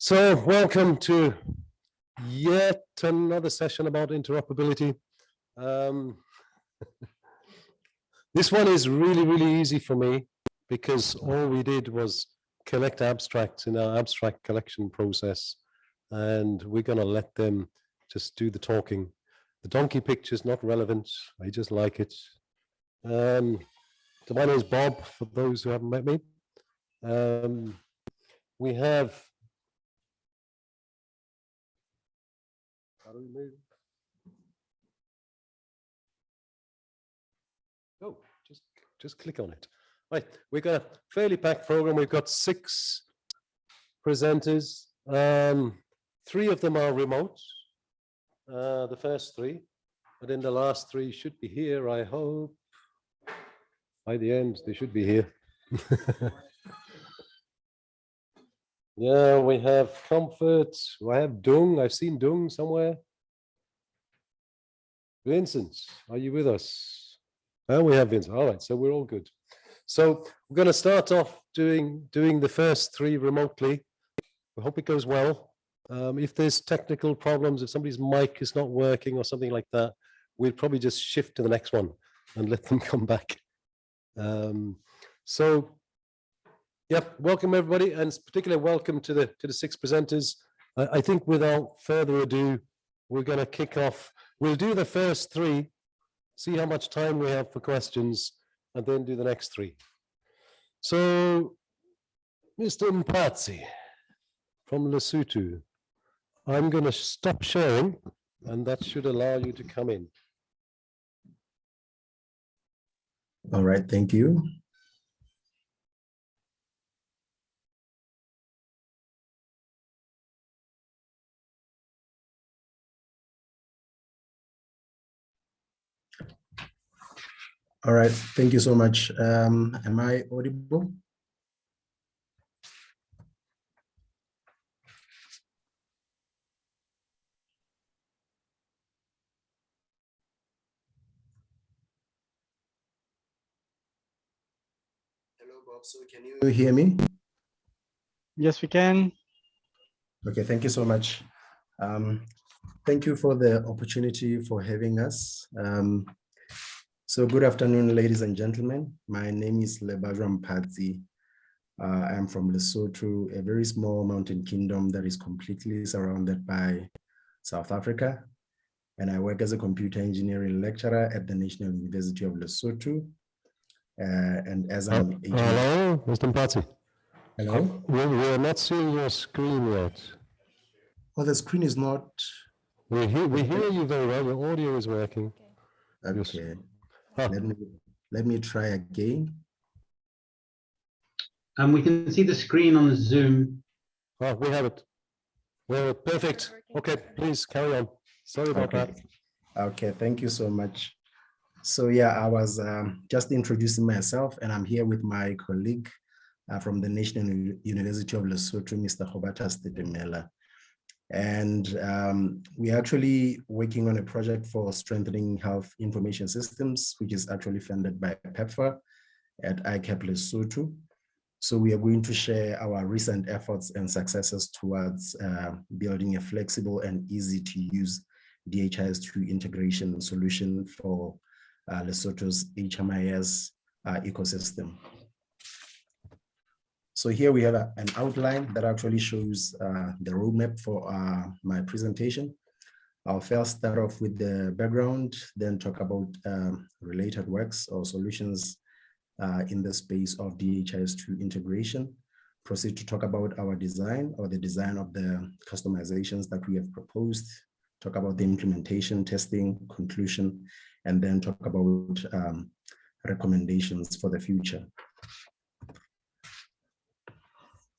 So welcome to yet another session about interoperability. Um, this one is really, really easy for me because all we did was collect abstracts in our abstract collection process and we're going to let them just do the talking. The donkey picture is not relevant. I just like it. Um, so my name is Bob, for those who haven't met me. Um, we have How do we move? Oh, just just click on it. Right, we've got a fairly packed program. We've got six presenters. Um, three of them are remote. Uh, the first three, but then the last three should be here. I hope by the end they should be here. Yeah, we have comfort. I have Dung. I've seen Dung somewhere. Vincent, are you with us? Oh, we have Vincent. All right, so we're all good. So we're going to start off doing doing the first three remotely. I hope it goes well. Um, if there's technical problems, if somebody's mic is not working or something like that, we'll probably just shift to the next one and let them come back. Um, so Yep, welcome everybody, and particularly welcome to the to the six presenters. I, I think without further ado, we're going to kick off. We'll do the first three, see how much time we have for questions, and then do the next three. So, Mr. Mpatsi from Lesotho, I'm going to stop sharing, and that should allow you to come in. All right, thank you. All right, thank you so much. Um, am I audible? Hello, Bob. So can you hear me? Yes, we can. Okay, thank you so much. Um, thank you for the opportunity for having us. Um, so good afternoon, ladies and gentlemen. My name is Lebajwa Mpatsi. Uh, I am from Lesotho, a very small mountain kingdom that is completely surrounded by South Africa. And I work as a computer engineering lecturer at the National University of Lesotho. Uh, and as an uh, Hello, Mr. Mpatsi. Hello? We, we are not seeing your screen yet. Well, the screen is not... We hear, we hear you very well. Your audio is working. Okay. Let me let me try again. And um, we can see the screen on the Zoom. Oh, we have it. Well, perfect. Okay, please carry on. Sorry about okay. that. Okay, thank you so much. So yeah, I was um, just introducing myself and I'm here with my colleague uh, from the National University of Lesotho, Mr. Hobata Stetemela. And um, we're actually working on a project for strengthening health information systems, which is actually funded by PEPFAR at ICAP Lesotho. So we are going to share our recent efforts and successes towards uh, building a flexible and easy to use DHIS2 integration solution for uh, Lesotho's HMIS uh, ecosystem. So here we have a, an outline that actually shows uh, the roadmap for uh, my presentation. I'll first start off with the background, then talk about um, related works or solutions uh, in the space of DHIS2 integration, proceed to talk about our design or the design of the customizations that we have proposed, talk about the implementation, testing, conclusion, and then talk about um, recommendations for the future.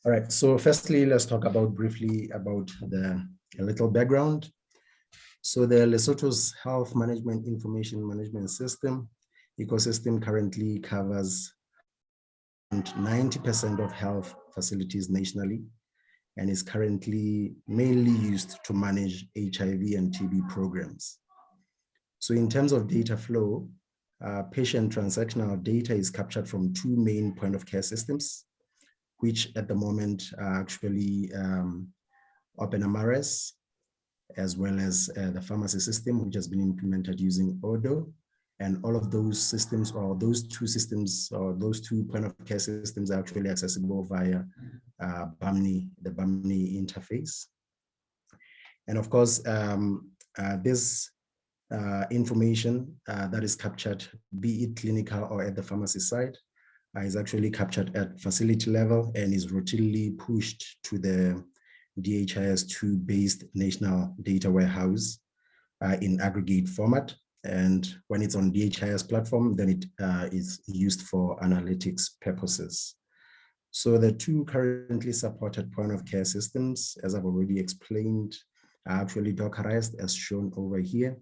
All right, so firstly, let's talk about briefly about the a little background. So the Lesotho's Health Management Information Management System ecosystem currently covers 90% of health facilities nationally and is currently mainly used to manage HIV and TB programs. So in terms of data flow, uh, patient transactional data is captured from two main point of care systems, which at the moment are actually um, OpenMRS, as well as uh, the pharmacy system, which has been implemented using Odoo. And all of those systems or those two systems or those two point of care systems are actually accessible via uh, Bahmni, the Bahmni interface. And of course, um, uh, this uh, information uh, that is captured, be it clinical or at the pharmacy side, uh, is actually captured at facility level and is routinely pushed to the DHIS2 based national data warehouse uh, in aggregate format. And when it's on DHIS platform, then it uh, is used for analytics purposes. So the two currently supported point of care systems, as I've already explained, are actually Dockerized as shown over here.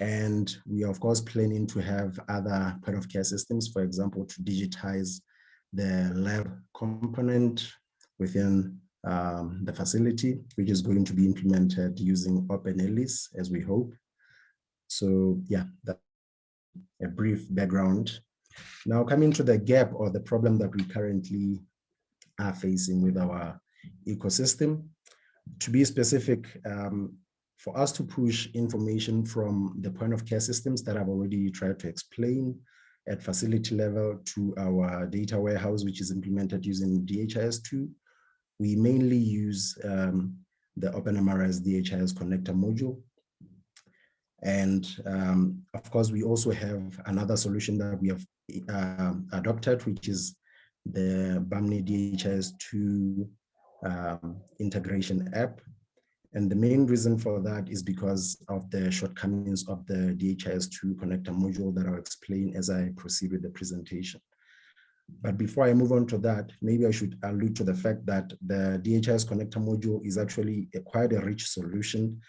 And we are of course planning to have other point of care systems, for example, to digitize the lab component within um, the facility, which is going to be implemented using OpenELIS as we hope. So yeah, that a brief background. Now coming to the gap or the problem that we currently are facing with our ecosystem. To be specific, um, for us to push information from the point of care systems that I've already tried to explain at facility level to our data warehouse, which is implemented using DHIS2, we mainly use um, the OpenMRS DHIS connector module. And um, of course, we also have another solution that we have uh, adopted, which is the Bahmni DHIS2 um, integration app. And the main reason for that is because of the shortcomings of the DHIS2 connector module that I'll explain as I proceed with the presentation. But before I move on to that, maybe I should allude to the fact that the DHIS connector module is actually a quite a rich solution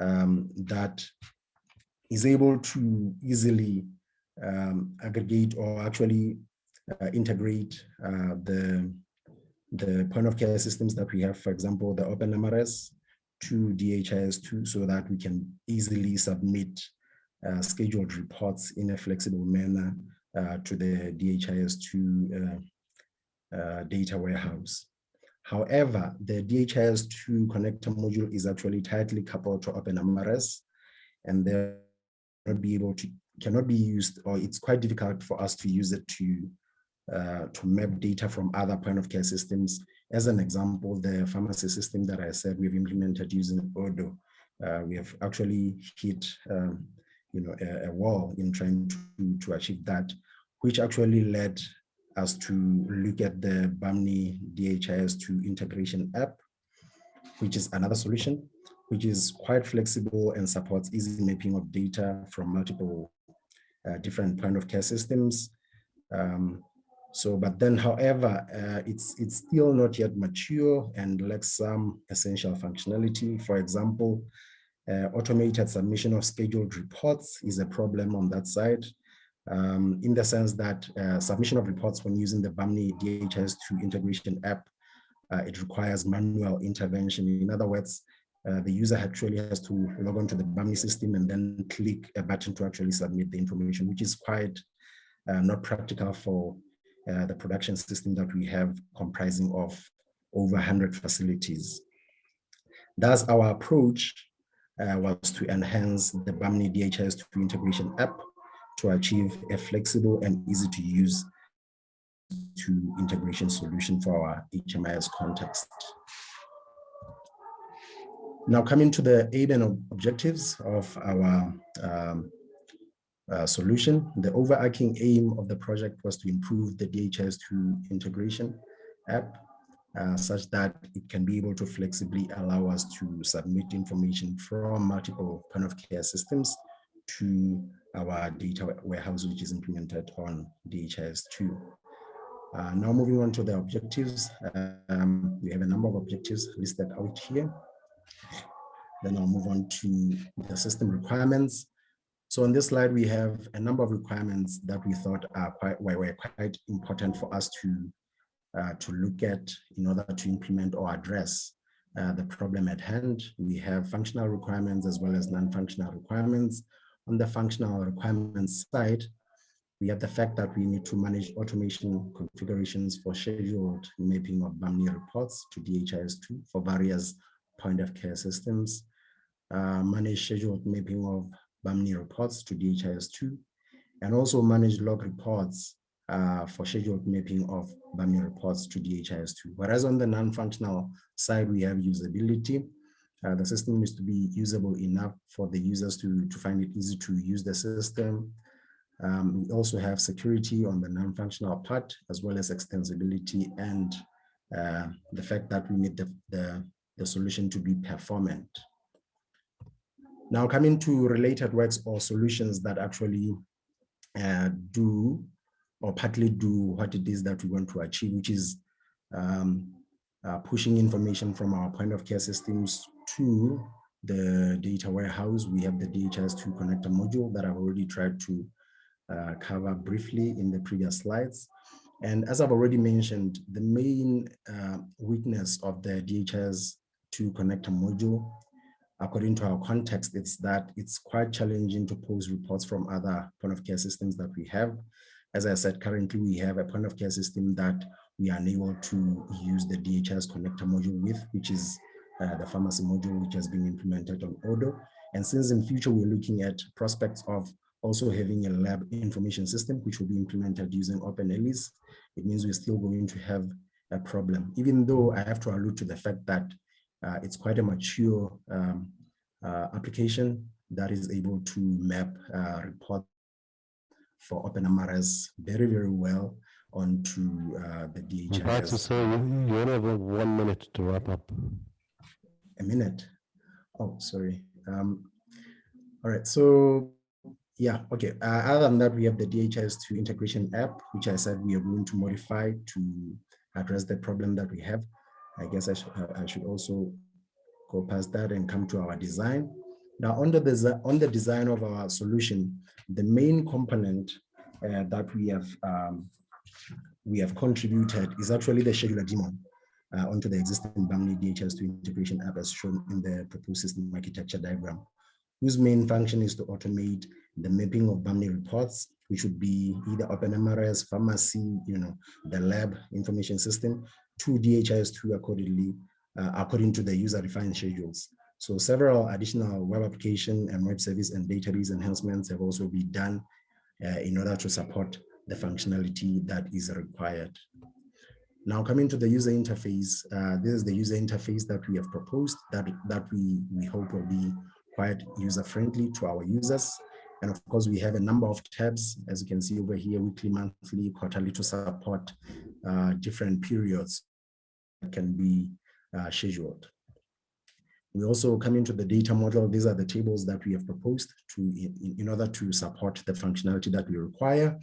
um, that is able to easily um, aggregate or actually uh, integrate uh, the, the point of care systems that we have, for example, the OpenMRS to DHIS2 so that we can easily submit uh, scheduled reports in a flexible manner uh, to the DHIS2 uh, uh, data warehouse. However, the DHIS2 connector module is actually tightly coupled to OpenMRS and they be able to cannot be used or it's quite difficult for us to use it to uh, to map data from other point of care systems. As an example, the pharmacy system that I said we've implemented using Odoo, uh, we have actually hit um, you know, a, a, wall in trying to, to achieve that, which actually led us to look at the Bahmni DHIS2 integration app, which is another solution, which is quite flexible and supports easy mapping of data from multiple uh, different point of care systems. Um, so, but then, however, uh, it's it's still not yet mature and lacks some essential functionality. For example, uh, automated submission of scheduled reports is a problem on that side, um, in the sense that uh, submission of reports when using the Bahmni DHS2 integration app, uh, it requires manual intervention. In other words, uh, the user actually has to log on to the Bahmni system and then click a button to actually submit the information, which is quite uh, not practical for uh, the production system that we have comprising of over 100 facilities. Thus, our approach uh, was to enhance the Bahmni DHS2 integration app to achieve a flexible and easy to use to integration solution for our HMIS context. Now coming to the aim and objectives of our um, uh, solution. The overarching aim of the project was to improve the DHS2 integration app uh, such that it can be able to flexibly allow us to submit information from multiple point of care systems to our data warehouse, which is implemented on DHS2. Uh, now moving on to the objectives, um, we have a number of objectives listed out here. Then I'll move on to the system requirements. So on this slide, we have a number of requirements that we thought are quite were quite important for us to uh, to look at in order to implement or address uh, the problem at hand. We have functional requirements as well as non-functional requirements. On the functional requirements side, we have the fact that we need to manage automation configurations for scheduled mapping of Bahmni reports to DHIS2 for various point of care systems, uh, manage scheduled mapping of Bahmni reports to DHIS2, and also manage log reports uh, for scheduled mapping of Bahmni reports to DHIS2. Whereas on the non-functional side, we have usability. Uh, the system needs to be usable enough for the users to, to find it easy to use the system. Um, we also have security on the non-functional part, as well as extensibility and uh, the fact that we need the, the, the solution to be performant. Now coming to related works or solutions that actually uh, do or partly do what it is that we want to achieve, which is um, uh, pushing information from our point of care systems to the data warehouse. We have the DHIS2 connector module that I've already tried to uh, cover briefly in the previous slides. And as I've already mentioned, the main uh, weakness of the DHIS2 connector module, according to our context, it's that it's quite challenging to post reports from other point of care systems that we have. As I said, currently we have a point of care system that we are unable to use the DHS connector module with, which is uh, the pharmacy module, which has been implemented on Odoo. And since in future, we're looking at prospects of also having a lab information system, which will be implemented using OpenELIS, it means we're still going to have a problem, even though I have to allude to the fact that it's quite a mature um, uh, application that is able to map uh, report for OpenMRS very, very well onto uh, the I'm glad to say you you only have one minute to wrap up. A minute. Oh, sorry. Um, all right, so yeah, okay. Uh, other than that, we have the DHIS2 integration app, which I said we are going to modify to address the problem that we have. I guess I, sh I should also go past that and come to our design. Now, on the, on the design of our solution, the main component uh, that we have um, we have contributed is actually the scheduler daemon uh, onto the existing Bahmni DHIS2 integration app as shown in the proposed system architecture diagram, whose main function is to automate the mapping of Bahmni reports, which would be either OpenMRS, pharmacy, you know, the lab information system to DHIS2 accordingly, uh, according to the user-defined schedules. So several additional web application and web service and database enhancements have also been done uh, in order to support the functionality that is required. Now coming to the user interface, uh, this is the user interface that we have proposed that, that we, we hope will be quite user-friendly to our users. And of course, we have a number of tabs, as you can see over here, weekly, monthly, quarterly to support uh, different periods that can be uh, scheduled. We also come into the data model. These are the tables that we have proposed to in, in order to support the functionality that we require.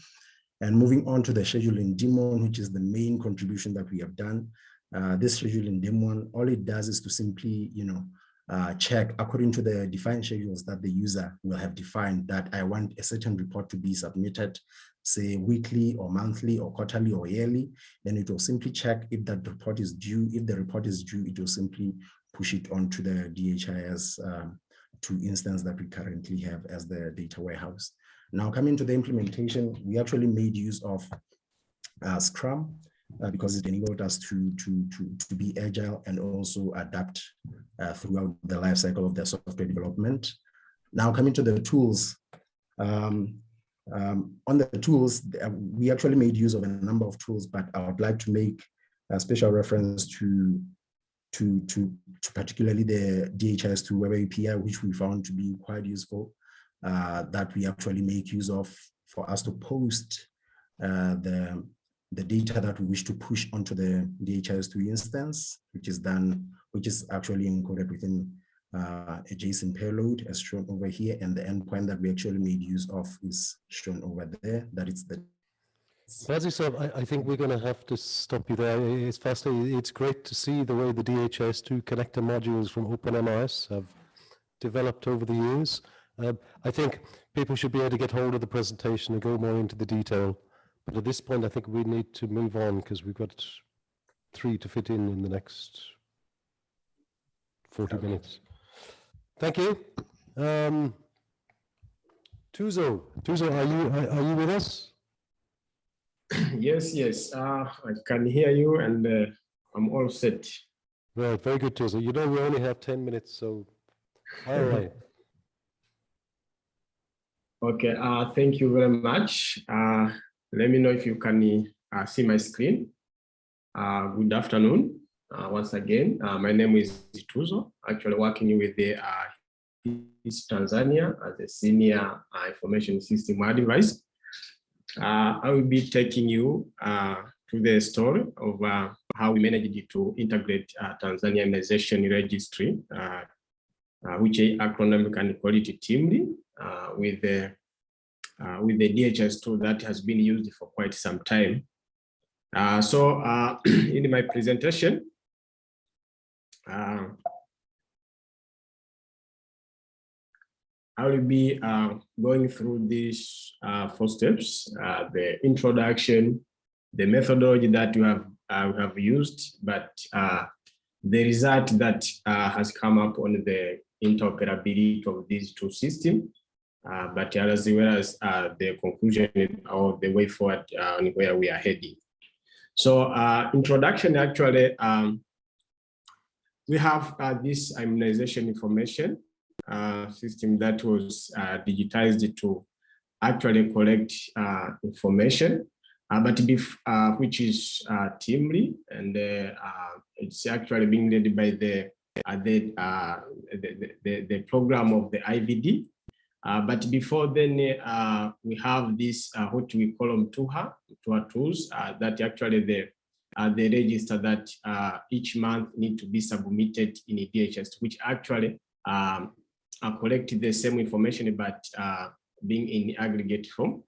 And moving on to the scheduling daemon, which is the main contribution that we have done. Uh, this scheduling daemon, all it does is to simply, you know, uh, check according to the defined schedules that the user will have defined that I want a certain report to be submitted, say weekly or monthly or quarterly or yearly, then it will simply check if that report is due. If the report is due, it will simply push it onto the DHIS um, two instance that we currently have as the data warehouse. Now coming to the implementation, we actually made use of uh, Scrum uh, because it enabled us to, to, to, to be agile and also adapt uh, throughout the life cycle of the software development. Now coming to the tools, um, um, on the tools, uh, we actually made use of a number of tools, but I would like to make a special reference to to, to, to particularly the DHIS2 Web API, which we found to be quite useful, uh, that we actually make use of for us to post uh, the, the data that we wish to push onto the DHIS2 instance, which is done, which is actually encoded within uh, a JSON payload as shown over here. And the endpoint that we actually made use of is shown over there, that is the you I, I think we're going to have to stop you there. It's firstly, it's great to see the way the DHS2 connector modules from OpenMRS have developed over the years. Um, I think people should be able to get hold of the presentation and go more into the detail. But at this point, I think we need to move on because we've got three to fit in in the next 40 minutes. Thank you. Um, Tuzo, Tuzo, are you, are, are you with us? Yes, yes, uh, I can hear you and uh, I'm all set. Right, very good, Tuzo. You know, we only have 10 minutes, so all right. Okay, uh, thank you very much. Uh, let me know if you can uh, see my screen. Uh, good afternoon. Uh, once again, uh, my name is Tuzo, actually working with the uh, East Tanzania as a senior uh, information system advisor. I will be taking you to the story of how we managed to integrate Tanzania immunization registry, which acronym and quality team uh, with the uh, with the DHS tool that has been used for quite some time. Uh, so uh, in my presentation, uh, I will be uh, going through these uh, four steps, the introduction, the methodology that you have, have used, but the result that has come up on the interoperability of these two systems, uh, but as well as uh, the conclusion or the way forward uh, on where we are heading. So uh, introduction actually, um, we have uh, this immunization information uh, system that was digitized to actually collect information, but which is Teamly, and it's actually being led by the the, the, the the program of the IVD. Uh, but before then, uh, we have this uh, what we call them TUHA, TUHA tools uh, that actually the uh, the register that uh, each month need to be submitted in a DHS, which actually um, collect the same information, but being in aggregate form.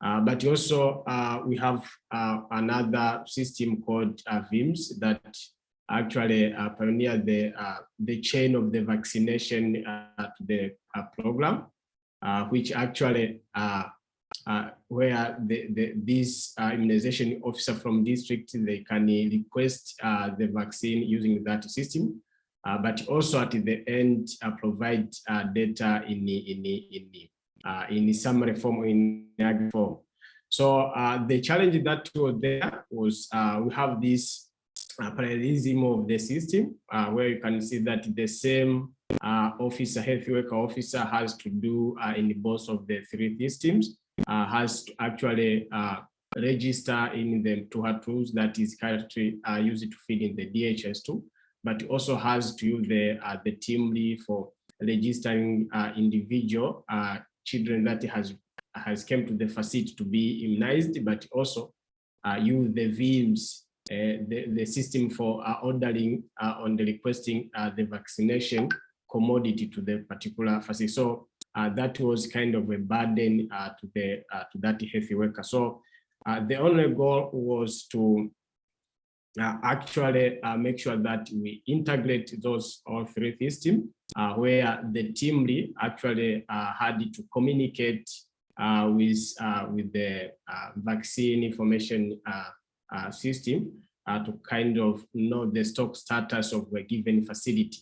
But also we have another system called VIMS that actually uh, pioneer the the chain of the vaccination to the program, which actually uh, uh, where the, the uh, immunization officer from district they can request uh, the vaccine using that system. Uh, but also at the end uh, provide uh, data in the in the in the uh, in the summary form in ag form. So uh, the challenge that was there was uh, we have this uh, parallelism of the system uh, where you can see that the same uh, officer, health worker officer has to do uh, in both of the three systems, uh, has to actually uh, register in the TUHA tools that is currently uh, used to feed in the DHS tool, but also has to use the uh, the team lead for registering individual children that has has come to the facility to be immunized, but also use the VIMS, uh, the, the system for uh, ordering uh, on the requesting the vaccination commodity to the particular facility. So uh, that was kind of a burden uh, to the uh, to that healthy worker. So uh, the only goal was to uh, actually uh, make sure that we integrate those all three systems where the team lead actually had to communicate with with the vaccine information system to kind of know the stock status of a given facility.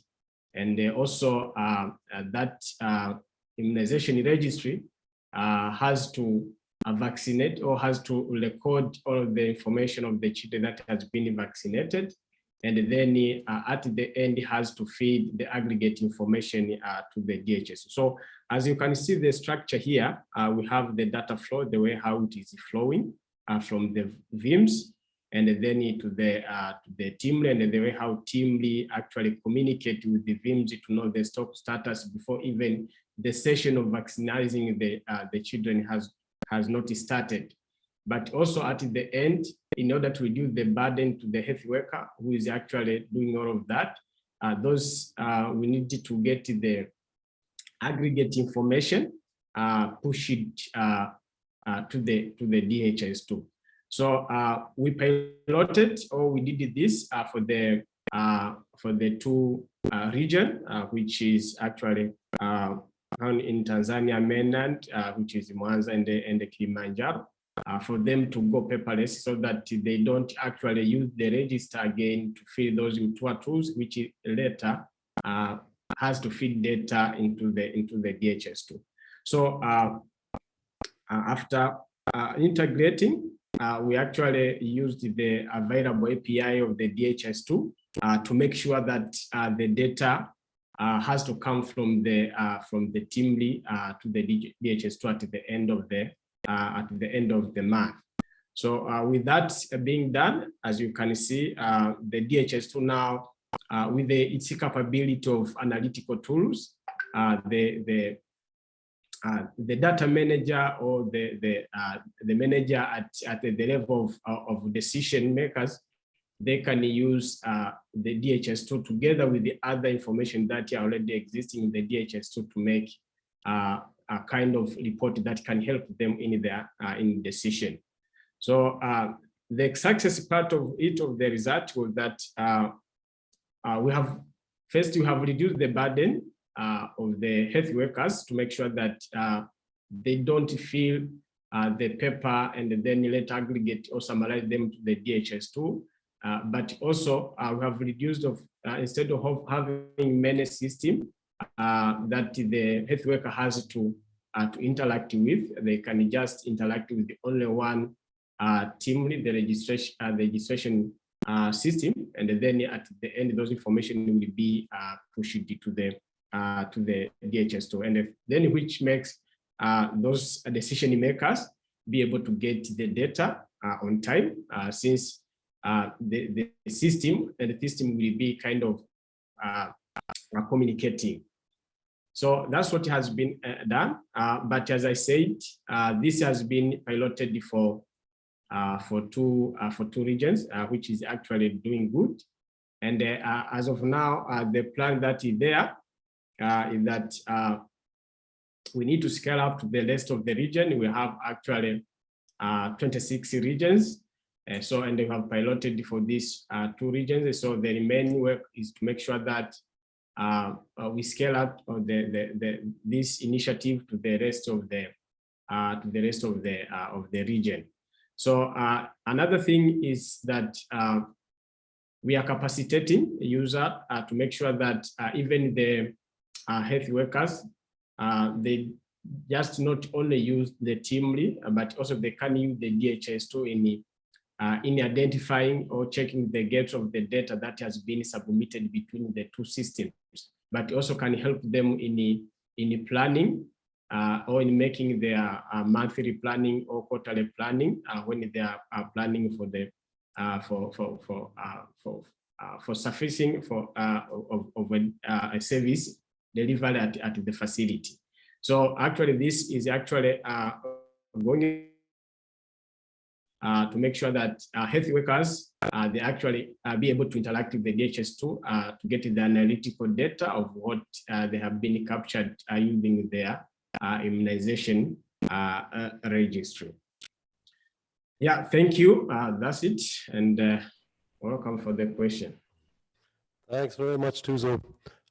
And also that immunization registry has to uh, vaccinate or has to record all of the information of the children that has been vaccinated. And then uh, at the end has to feed the aggregate information uh, to the DHS. So as you can see the structure here, uh, we have the data flow, the way how it is flowing uh, from the VIMS and then to the uh, to the team and the way how teamly actually communicate with the VIMS to know the stock status before even the session of vaccinating the the children has has not started. But also at the end, in order to reduce the burden to the health worker who is actually doing all of that, uh, those uh, we need to get the aggregate information, uh, push it uh, uh, to the to the DHS too. So uh, we piloted or we did this for the for the two region, which is actually found in Tanzania mainland, uh, which is Mwanza and the, and the Kilimanjaro, uh, for them to go paperless so that they don't actually use the register again to fill those into tools, which later uh, has to feed data into the into the DHS tool. So uh, uh, after uh, we actually used the available API of the DHS2 uh, to make sure that uh, the data uh, has to come from the uh, from the team uh, to the DHS2 at the end of the at the end of the month. So with that being done, as you can see, the DHS2 now with the, its capability of analytical tools, the the uh, the data manager or the the uh, the manager at at the level of of decision makers they can use uh, the DHS tool together with the other information that are already existing in the DHS tool to make uh, a kind of report that can help them in their uh, in decision. So uh, the success part of it of the result was that uh, uh, we have first we have reduced the burden Uh, of the health workers to make sure that uh, they don't feel uh, the paper and then later aggregate or summarize them to the DHS2. Uh, but also uh, we have reduced of uh, instead of having many systems that the health worker has to to interact with, they can just interact with the only one team, the registration the registration system, and then at the end, those information will be pushed to the to the DHS2, and then which makes those decision makers be able to get the data on time, since uh, the, the system and the system will be kind of uh, uh, communicating. So that's what has been uh, done. Uh, but as I said, uh, this has been piloted for for two for two regions, which is actually doing good. And as of now, the plan that is there is that we need to scale up to the rest of the region. We have actually 26 regions uh, so, and they have piloted for these uh, two regions. So the remaining work is to make sure that uh, uh we scale up the, the, the, this initiative to the rest of the uh, to the rest of the uh, of the region. So another thing is that we are capacitating user to make sure that even the health workers. They just not only use the teamly, but also they can use the DHS2 in uh, in identifying or checking the gaps of the data that has been submitted between the two systems, but also can help them in, in planning uh, or in making their uh, monthly planning or quarterly planning uh, when they are planning for the uh, for for for uh, for for sufficing for of, of a, a, service delivered at, at the facility. So actually, this is actually going uh, to make sure that uh, health workers, uh, they actually uh, be able to interact with the DHS2 uh, to get the analytical data of what uh, they have been captured using their immunization registry. Yeah, thank you. that's it. And welcome for the question. Thanks very much, Tuzo.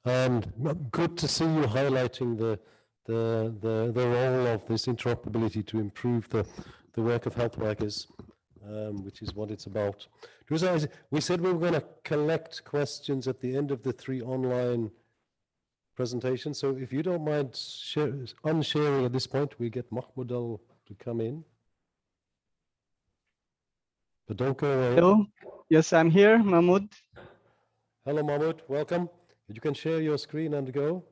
And good to see you highlighting the the the the role of this interoperability to improve the the work of health workers, um, which is what it's about. We said we were going to collect questions at the end of the three online presentations. So if you don't mind share, unsharing at this point, we get Mahmoud Al to come in. But don't go away. Hello. Yes, I'm here, Mahmoud. Hello, Mahmoud. Welcome. You can share your screen and go.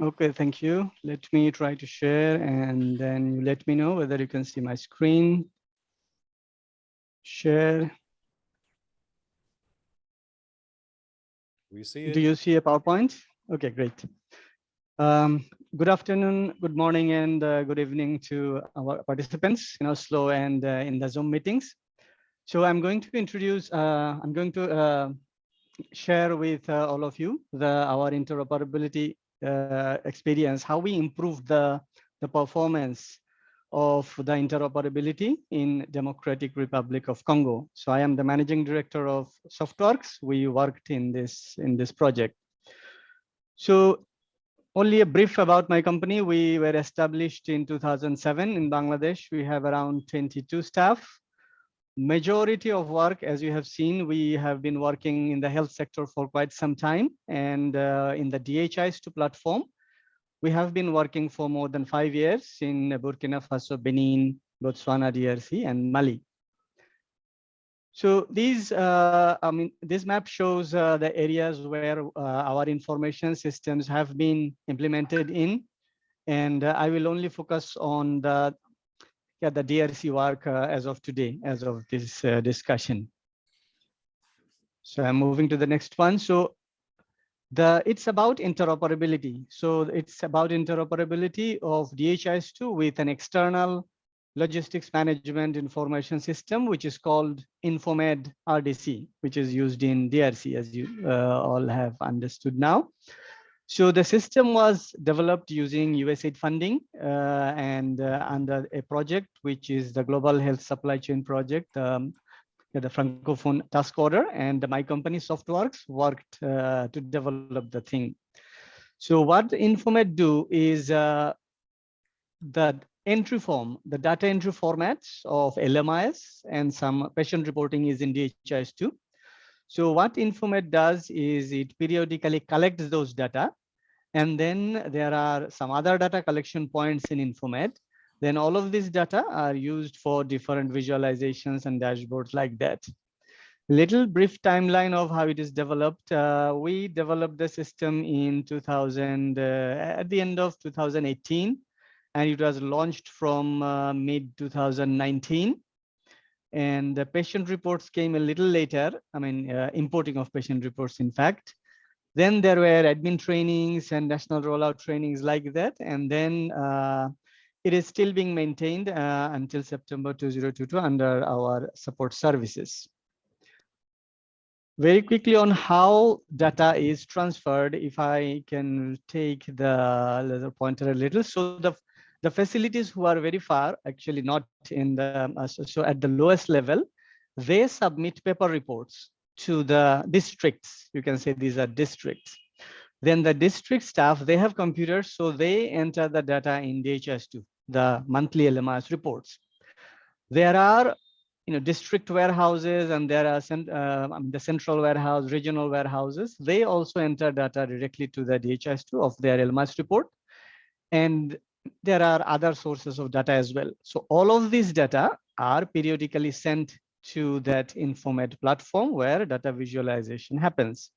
Okay, thank you. Let me try to share and then you let me know whether you can see my screen. Share. We see it. Do you see a PowerPoint? Okay, great. Um, good afternoon, good morning, and uh, good evening to our participants in Oslo and uh, in the Zoom meetings. So I'm going to introduce, uh, I'm going to uh, share with uh, all of you the our interoperability uh, experience, how we improve the, the performance of the interoperability in Democratic Republic of Congo. So I am the managing director of SoftWorks. We worked in this in this project. So only a brief about my company. We were established in 2007 in Bangladesh. We have around 22 staff majority of work, as you have seen, we have been working in the health sector for quite some time and uh, in the DHIS2 platform. We have been working for more than five years in Burkina Faso, Benin, Botswana, DRC, and Mali. So these, uh, I mean, this map shows uh, the areas where uh, our information systems have been implemented in, and uh, I will only focus on the yeah, the DRC work uh, as of today, as of this uh, discussion. So I'm moving to the next one. So the it's about interoperability. So it's about interoperability of DHIS2 with an external logistics management information system, which is called Infomed RDC, which is used in DRC, as you uh, all have understood now. So the system was developed using USAID funding uh, and uh, under a project, which is the Global Health Supply Chain Project, um, the Francophone Task Order, and my company Softworks worked uh, to develop the thing. So what Infomed do is uh, the entry form, the data entry formats of LMIS and some patient reporting is in DHIS2. So what Infomed does is it periodically collects those data. And then there are some other data collection points in Infomed. Then all of these data are used for different visualizations and dashboards like that. Little brief timeline of how it is developed. Uh, we developed the system in 2000, uh, at the end of 2018, and it was launched from uh, mid 2019 and the patient reports came a little later i mean uh, importing of patient reports in fact then there were admin trainings and national rollout trainings like that. And then uh, it is still being maintained uh, until september 2022 under our support services. Very quickly on how data is transferred if i can take the laser pointer a little. So the the facilities who are very far actually not in the uh, so, so at the lowest level they submit paper reports to the districts. You can say these are districts. Then the district staff they have computers so they enter the data in DHS2, the monthly lmis reports. There are you know district warehouses and there are uh, the central warehouse regional warehouses. They also enter data directly to the DHS2 of their lmis report. And there are other sources of data as well. So all of these data are periodically sent to that Infomed platform where data visualization happens.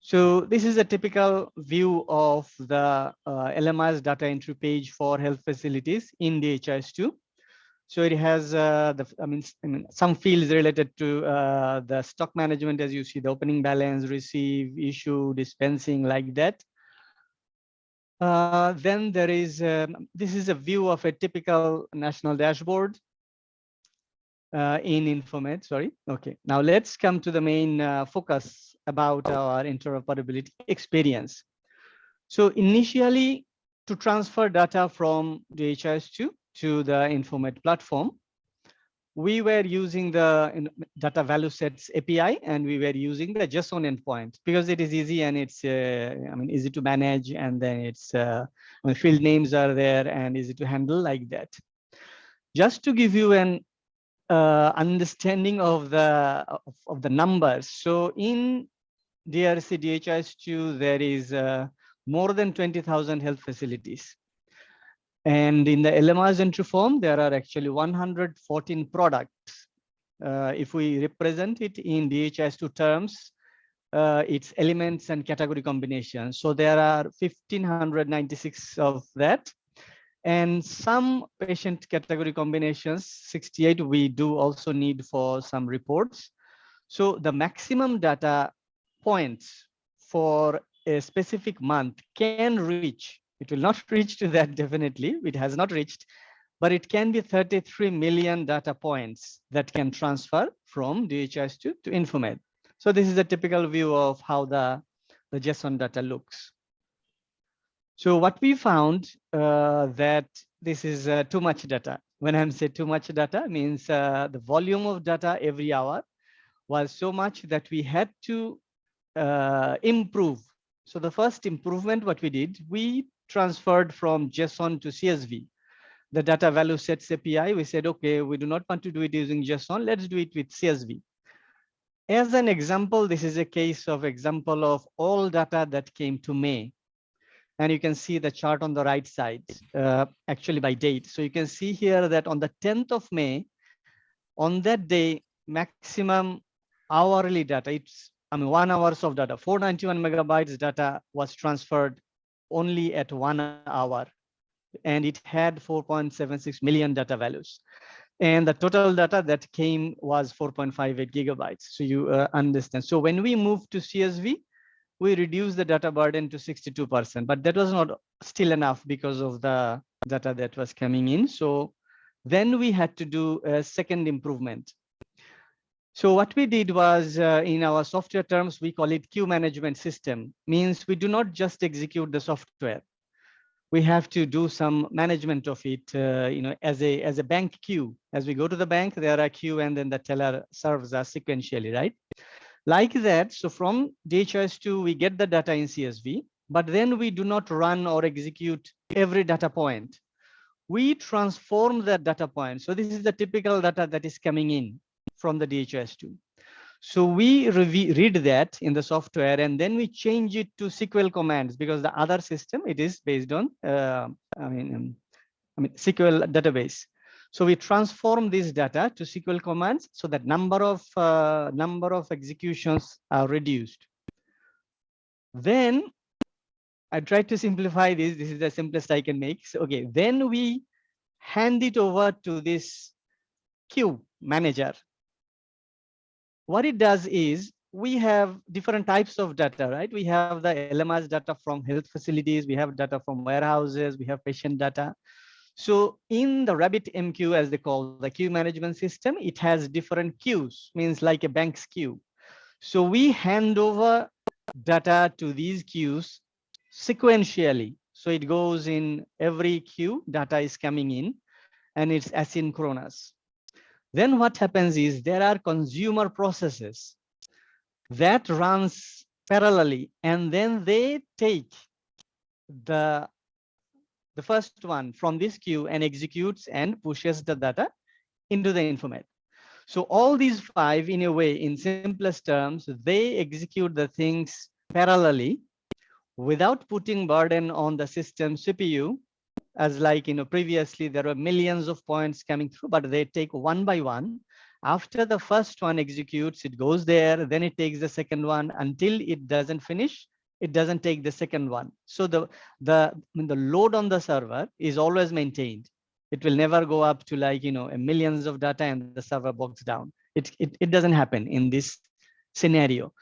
So this is a typical view of the uh, LMIS data entry page for health facilities in DHIS2. So it has uh, the, I mean, I mean, some fields related to uh, the stock management, as you see, the opening balance, receive, issue, dispensing, like that. Uh, then there is, um, this is a view of a typical national dashboard uh, in Infomed, sorry. Okay, now let's come to the main uh, focus about our interoperability experience. So initially, to transfer data from DHIS2 to the Infomed platform, we were using the data value sets API and we were using the JSON endpoint because it is easy and it's uh, I mean easy to manage and then it's uh, I mean, field names are there and easy to handle like that. Just to give you an uh, understanding of the of, of, the numbers. So in DRC DHIS2 there is uh, more than 20,000 health facilities. And in the LMIS entry form, there are actually 114 products. Uh, if we represent it in DHIS2 terms, uh, its elements and category combinations. So there are 1596 of that. And some patient category combinations, 68 we do also need for some reports. So the maximum data points for a specific month can reach it will not reach to that definitely. It has not reached, but it can be 33 million data points that can transfer from DHIS2 to Infomed. So this is a typical view of how the, the JSON data looks. So what we found uh, that this is uh, too much data. When I'm say too much data means uh, the volume of data every hour was so much that we had to uh, improve. So the first improvement, what we did, we transferred from JSON to CSV. The data value sets API, we said, okay, we do not want to do it using JSON, let's do it with CSV. As an example, this is a case of example of all data that came to May. And you can see the chart on the right side, uh, actually by date. So you can see here that on the 10th of May, on that day, maximum hourly data, it's, I mean, one hours of data, 491 megabytes data was transferred only at one hour. And it had 4.76 million data values. And the total data that came was 4.58 gigabytes. So you uh, understand. So when we moved to CSV, we reduced the data burden to 62%, but that was not still enough because of the data that was coming in. So then we had to do a second improvement. So what we did was uh, in our software terms, we call it queue management system, means we do not just execute the software. We have to do some management of it, uh, you know, as a as a bank queue. As we go to the bank, there are queue and then the teller serves us sequentially, right? Like that, so from DHIS2, we get the data in CSV, but then we do not run or execute every data point. We transform that data point. So this is the typical data that is coming in from the DHIS2. So we read that in the software and then we change it to SQL commands because the other system, it is based on, uh, I mean, um, I mean, SQL database. So we transform this data to SQL commands so that number of uh, number of executions are reduced. Then I try to simplify this. This is the simplest I can make. So, okay, then we hand it over to this queue manager. What it does is we have different types of data, right? We have the LMS data from health facilities, we have data from warehouses, we have patient data. So in the RabbitMQ, as they call the queue management system, it has different queues, means like a bank's queue. So we hand over data to these queues sequentially. So it goes in every queue, data is coming in and it's asynchronous. Then what happens is there are consumer processes that runs parallelly and then they take the the first one from this queue and executes and pushes the data into the informate. So all these five in a way, in simplest terms, they execute the things parallelly without putting burden on the system CPU as like, you know, previously there were millions of points coming through, but they take one by one. After the first one executes, it goes there, then it takes the second one until it doesn't finish it doesn't take the second one. So the, the, the load on the server is always maintained. It will never go up to like, you know, millions of data and the server bogs down. It, it, it doesn't happen in this scenario.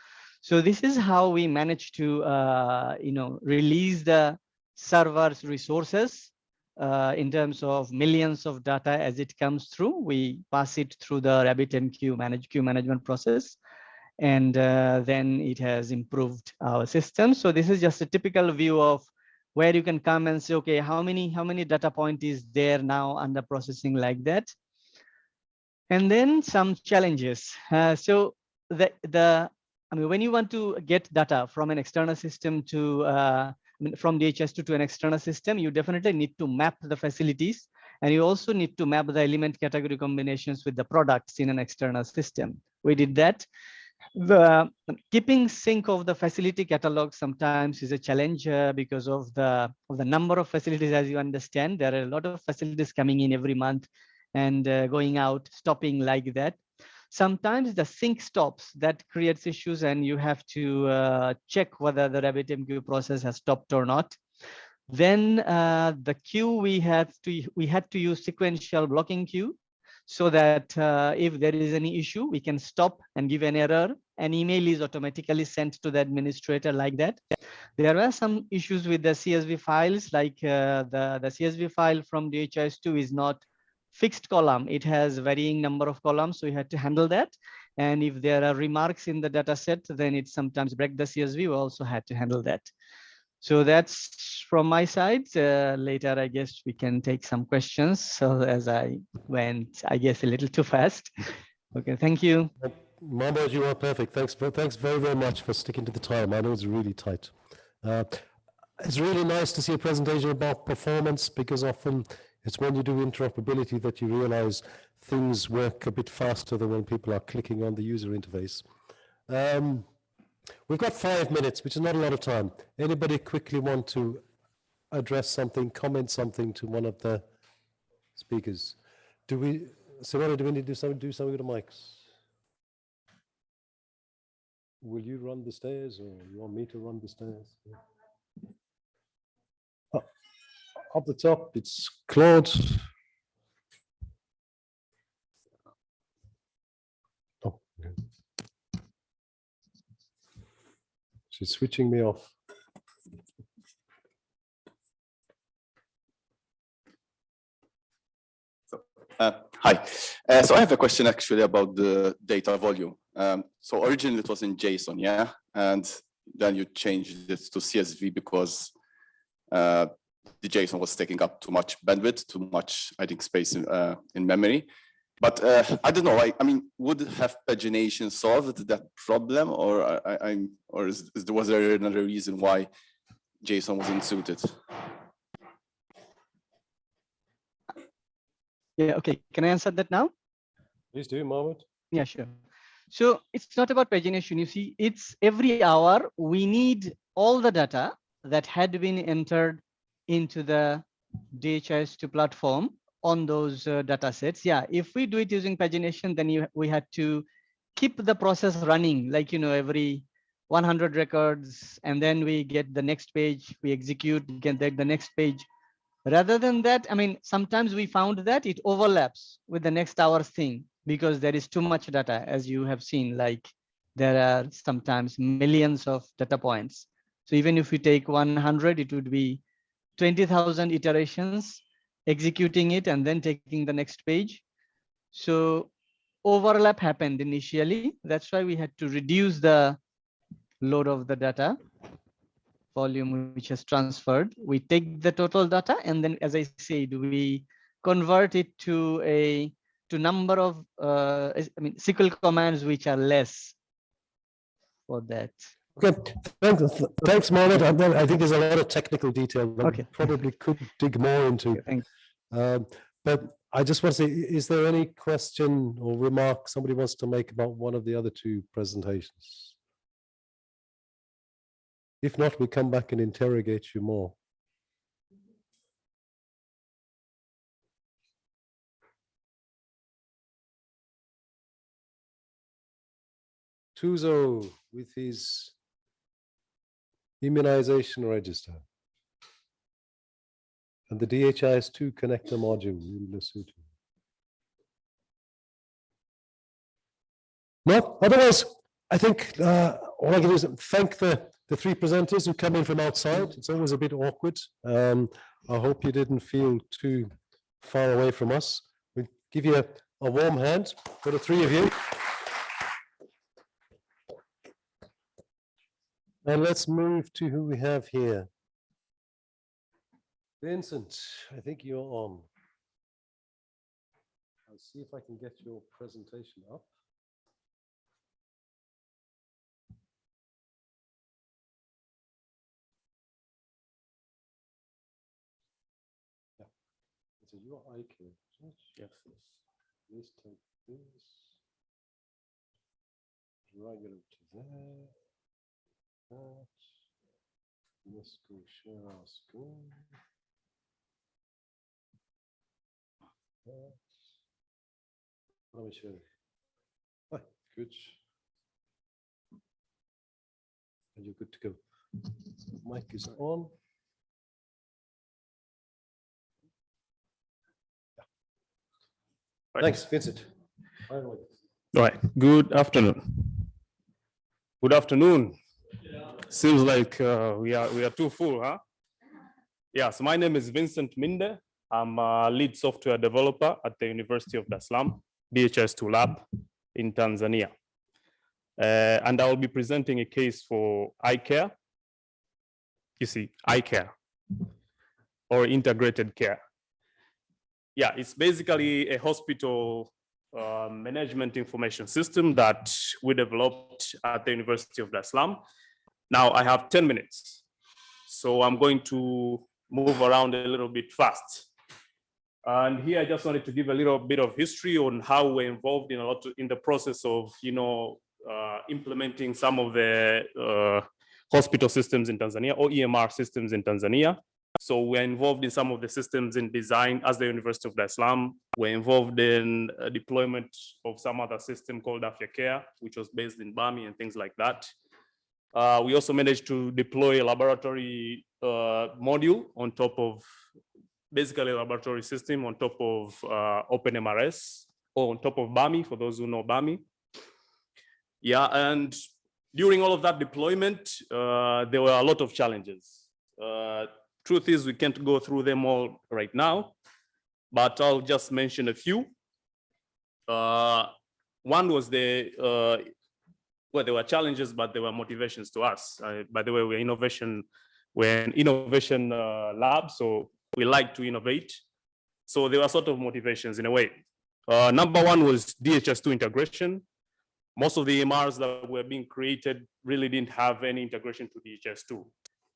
So this is how we manage to, uh, you know, release the server's resources uh, in terms of millions of data as it comes through. We pass it through the RabbitMQ manage queue management process and uh, then it has improved our system. So this is just a typical view of where you can come and say, okay, how many how many data point is there now under processing like that? And then some challenges. Uh, so the the I mean, when you want to get data from an external system to uh, from DHIS2 to an external system, you definitely need to map the facilities and you also need to map the element category combinations with the products in an external system. We did that the keeping sync of the facility catalog sometimes is a challenge uh, because of the of the number of facilities as you understand. There are a lot of facilities coming in every month and uh, going out stopping like that. Sometimes the sync stops. That creates issues and you have to uh, check whether the RabbitMQ process has stopped or not. Then uh, the queue we had to we had to use sequential blocking queue so that uh, if there is any issue, we can stop and give an error. An email is automatically sent to the administrator like that. There were some issues with the CSV files, like uh, the, the CSV file from DHIS2 is not fixed column. It has varying number of columns, so we had to handle that. And if there are remarks in the data set, then it sometimes break the CSV. We also had to handle that. So that's from my side. Uh, later, I guess we can take some questions. So as I went, I guess a little too fast. Okay, thank you. Mahmoud, you are perfect. Thanks, thanks very, very much for sticking to the time. I know it's really tight. Uh, it's really nice to see a presentation about performance because often it's when you do interoperability that you realize things work a bit faster than when people are clicking on the user interface. Um, We've got five minutes, which is not a lot of time. Anybody quickly want to address something, comment something to one of the speakers? Do we, Simona, do we need to do something, do something with the mics? Will you run the stairs or you want me to run the stairs? Yeah. Up the top, it's Claude. Oh, okay. She's switching me off. Uh, Hi. Uh, So I have a question actually about the data volume. Um, So originally it was in JSON, yeah? And then you changed it to CSV because uh, the JSON was taking up too much bandwidth, too much, I think, space in, uh, in memory. But uh, I don't know, I, I mean, would have pagination solved that problem or I, I- I'm, or is, is was there another reason why JSON wasn't suited? Yeah, okay. Can I answer that now? Please do, Mohammed. Yeah, sure. So it's not about pagination. You see, it's every hour we need all the data that had been entered into the DHIS2 platform on those uh, data sets. Yeah, if we do it using pagination, then you, we had to keep the process running, like, you know, every 100 records, and then we get the next page, we execute, get the, the next page. Rather than that, I mean, sometimes we found that it overlaps with the next hour's thing because there is too much data, as you have seen, like there are sometimes millions of data points. So even if we take 100, it would be 20,000 iterations, executing it and then taking the next page. So overlap happened initially. That's why we had to reduce the load of the data volume which has transferred. We take the total data and then, as I said, we convert it to a to number of uh, I mean SQL commands which are less for that. Okay, thanks, thanks, Mohammed. I think there's a lot of technical detail that we Okay. probably could dig more into. Okay, Um, But I just want to say, is there any question or remark somebody wants to make about one of the other two presentations? If not, we come back and interrogate you more. Tuzo with his immunization register. And the DHIS2 connector module in Lesotho. No, otherwise, I think uh, all I can do is thank the, the three presenters who come in from outside. It's always a bit awkward. Um, I hope you didn't feel too far away from us. We give you a, a warm hand for the three of you. And let's move to who we have here. Vincent, I think you're on. I'll see if I can get your presentation up. Yeah. So you are IQ. Yes. Please take this. Drag it up to there. That. Let's go share our screen. That. Let me you. Ah, Good. And you're good to go. Mic is on. Thanks, Vincent. Away. Right, good afternoon. Good afternoon. Seems like uh, we are we are too full, huh? Yes, my name is Vincent Minde. I'm a lead software developer at the University of Dar es Salaam, DHIS2 lab in Tanzania. Uh, and I will be presenting a case for iCare. You see, iCare or integrated care. Yeah, it's basically a hospital uh, management information system that we developed at the University of Dar es Salaam. Now I have 10 minutes, so I'm going to move around a little bit fast. And here I just wanted to give a little bit of history on how we're involved in a lot in the process of, you know, uh, implementing some of the uh, hospital systems in Tanzania or EMR systems in Tanzania. So we're involved in some of the systems in design as the University of es Salaam. We're involved in uh, deployment of some other system called Afya Care, which was based in Bahmni and things like that. Uh, we also managed to deploy a laboratory uh, module on top of basically a laboratory system on top of uh, OpenMRS or on top of Bahmni for those who know Bahmni. Yeah, and during all of that deployment, uh, there were a lot of challenges. Uh, truth is, we can't go through them all right now, but I'll just mention a few. Uh, one was the, uh, well, there were challenges, but there were motivations to us. Uh, by the way, we're innovation, we're an innovation uh, lab, so we like to innovate. So there were sort of motivations in a way. Uh, number one was DHIS2 integration. Most of the EMRs that were being created really didn't have any integration to DHIS2.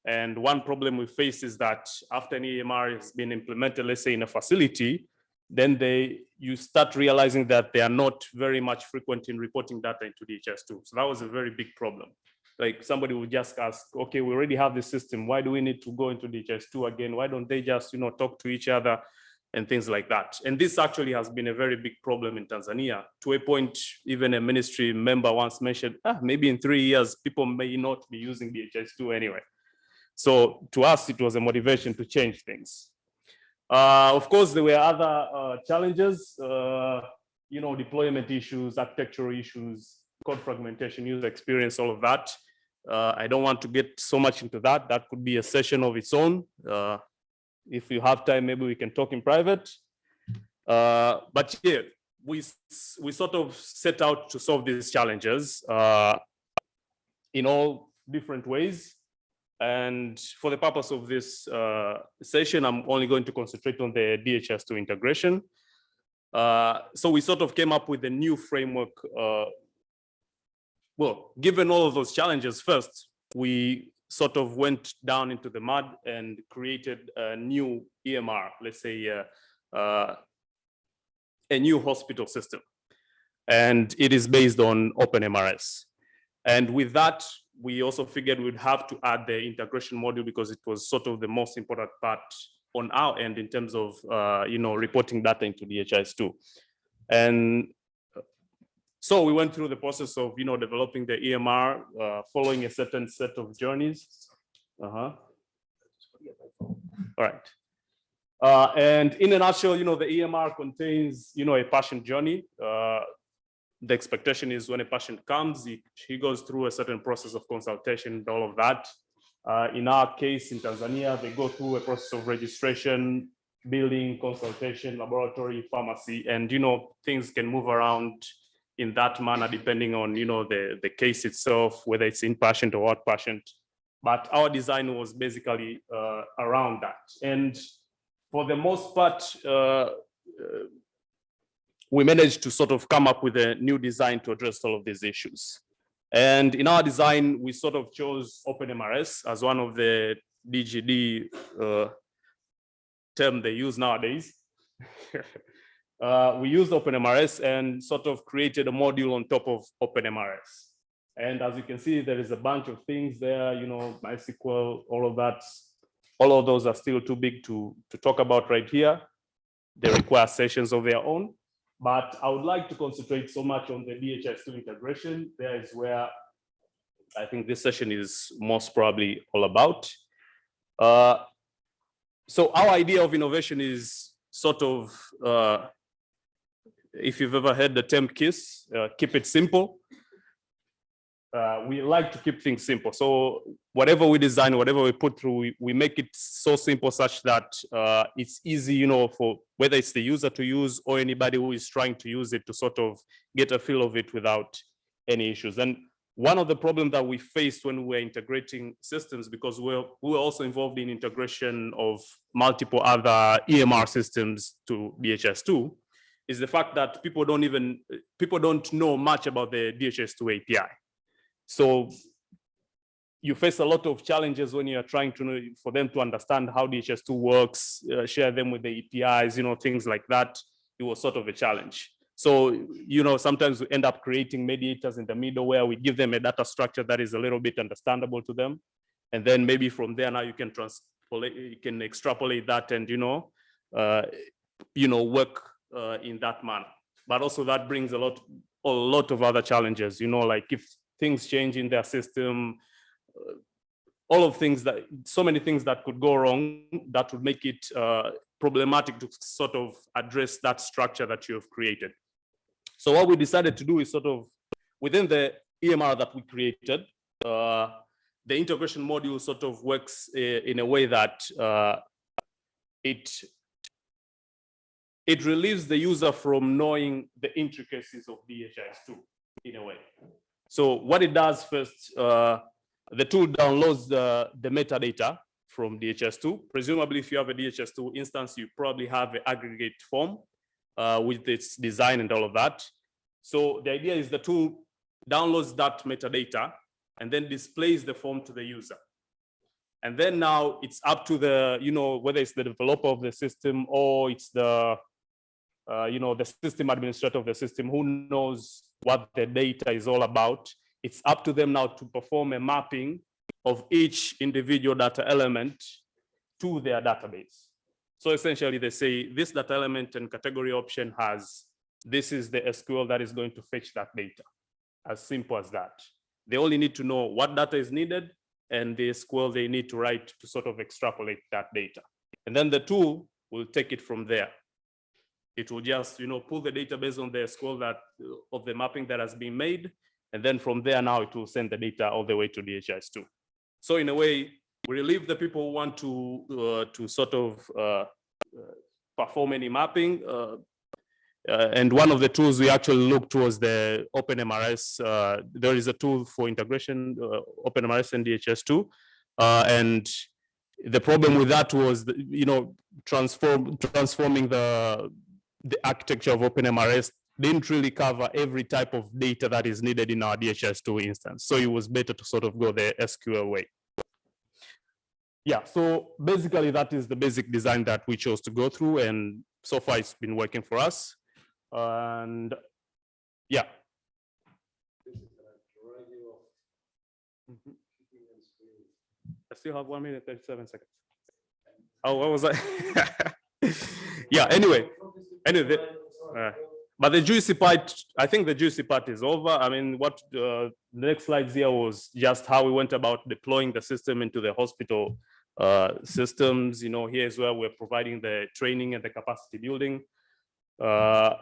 And one problem we face is that after an EMR has been implemented, let's say in a facility, then they you start realizing that they are not very much frequent in reporting data into DHIS2. So that was a very big problem. Like somebody would just ask, okay, we already have this system. Why do we need to go into DHIS2 again? Why don't they just, you know, talk to each other and things like that? And this actually has been a very big problem in Tanzania. To a point, even a ministry member once mentioned, ah, maybe in three years, people may not be using DHIS2 anyway. So to us, it was a motivation to change things. Uh, of course, there were other uh, challenges, uh, you know, deployment issues, architectural issues, code fragmentation, user experience, all of that. Uh, I don't want to get so much into that. That could be a session of its own. Uh, if you have time, maybe we can talk in private. But yeah, we, we sort of set out to solve these challenges in all different ways. And for the purpose of this uh, session, I'm only going to concentrate on the DHIS2 integration. Uh, so we sort of came up with a new framework. Uh, well, given all of those challenges first, we sort of went down into the mud and created a new EMR, let's say uh, uh, a new hospital system. And it is based on OpenMRS. And with that, we also figured we'd have to add the integration module because it was sort of the most important part on our end in terms of, uh, you know, reporting data into DHIS2. And so we went through the process of, you know, developing the EMR, uh, following a certain set of journeys. Uh-huh. All right. Uh, and in a nutshell, you know, the EMR contains, you know, a patient journey. Uh, the expectation is when a patient comes, he, he goes through a certain process of consultation and all of that. Uh, in our case in Tanzania, they go through a process of registration, billing, consultation, laboratory, pharmacy, and you know things can move around in that manner depending on you know the the case itself, whether it's inpatient or outpatient. But our design was basically uh, around that, and for the most part, uh, we managed to sort of come up with a new design to address all of these issues. And in our design, we sort of chose OpenMRS as one of the DGD uh, term they use nowadays. uh, we used OpenMRS and sort of created a module on top of OpenMRS. And as you can see, there is a bunch of things there, you know, MySQL, all of that. All of those are still too big to, to talk about right here. They require sessions of their own. But I would like to concentrate so much on the DHIS2 integration. There is where I think this session is most probably all about. Uh, so our idea of innovation is sort of, uh, if you've ever heard the term KISS, uh, keep it simple. Uh, we like to keep things simple. So whatever we design, whatever we put through, we, we make it so simple such that uh, it's easy, you know, for whether it's the user to use or anybody who is trying to use it to sort of get a feel of it without any issues. And one of the problems that we faced when we were integrating systems, because we're, we were also involved in integration of multiple other EMR systems to DHIS2, is the fact that people don't even, people don't know much about the DHIS2 API. So you face a lot of challenges when you're trying to know for them to understand how DHIS2 works, uh, share them with the APIs, you know, things like that. It was sort of a challenge. So, you know, sometimes we end up creating mediators in the middle where we give them a data structure that is a little bit understandable to them. And then maybe from there now you can trans you can extrapolate that and, you know, uh, you know, work uh, in that manner. But also that brings a lot, a lot of other challenges, you know, like if things change in their system, uh, all of things that, so many things that could go wrong that would make it uh, problematic to sort of address that structure that you have created. So what we decided to do is sort of within the EMR that we created, uh, the integration module sort of works uh, in a way that uh, it it relieves the user from knowing the intricacies of DHIS2 in a way. So what it does first, uh, the tool downloads the, the metadata from DHIS2. Presumably, if you have a DHIS2 instance, you probably have an aggregate form uh, with its design and all of that. So the idea is the tool downloads that metadata and then displays the form to the user. And then now it's up to the, you know, whether it's the developer of the system or it's the, uh, you know, the system administrator of the system who knows what the data is all about. It's up to them now to perform a mapping of each individual data element to their database. So essentially they say this data element and category option has, this is the SQL that is going to fetch that data. As simple as that. They only need to know what data is needed and the SQL they need to write to sort of extrapolate that data. And then the tool will take it from there. It will just, you know, pull the database on the SQL that of the mapping that has been made. And then from there now it will send the data all the way to DHIS2. So in a way, we relieve the people who want to uh, to sort of uh, uh, perform any mapping. Uh, uh, and one of the tools we actually looked was the OpenMRS. Uh, there is a tool for integration, uh, OpenMRS and DHIS2. Uh, and the problem with that was, you know, transform transforming the the architecture of OpenMRS didn't really cover every type of data that is needed in our DHIS2 instance. So it was better to sort of go the SQL way. Yeah, so basically that is the basic design that we chose to go through and so far it's been working for us. And yeah. I still have one minute, 37 seconds. Oh, what was that? Yeah, anyway, anyway, the- uh, but the juicy part, I think the juicy part is over. I mean, what uh, the next slides here was just how we went about deploying the system into the hospital uh, systems. You know, here's where we're providing the training and the capacity building. Uh,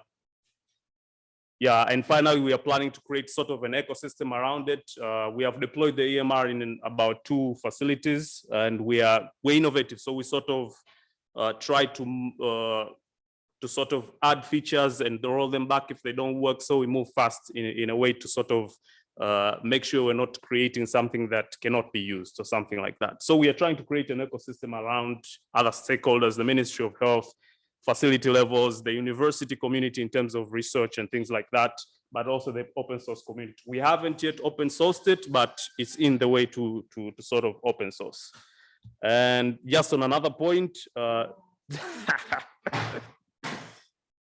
yeah, and finally, we are planning to create sort of an ecosystem around it. Uh, we have deployed the EMR in about two facilities and we are, we're innovative. So we sort of uh, try to uh, to sort of add features and roll them back if they don't work. So we move fast in, in a way to sort of uh, make sure we're not creating something that cannot be used or something like that. So we are trying to create an ecosystem around other stakeholders, the Ministry of Health, facility levels, the university community in terms of research and things like that, but also the open source community. We haven't yet open sourced it, but it's in the way to, to, to sort of open source. And just on another point, uh,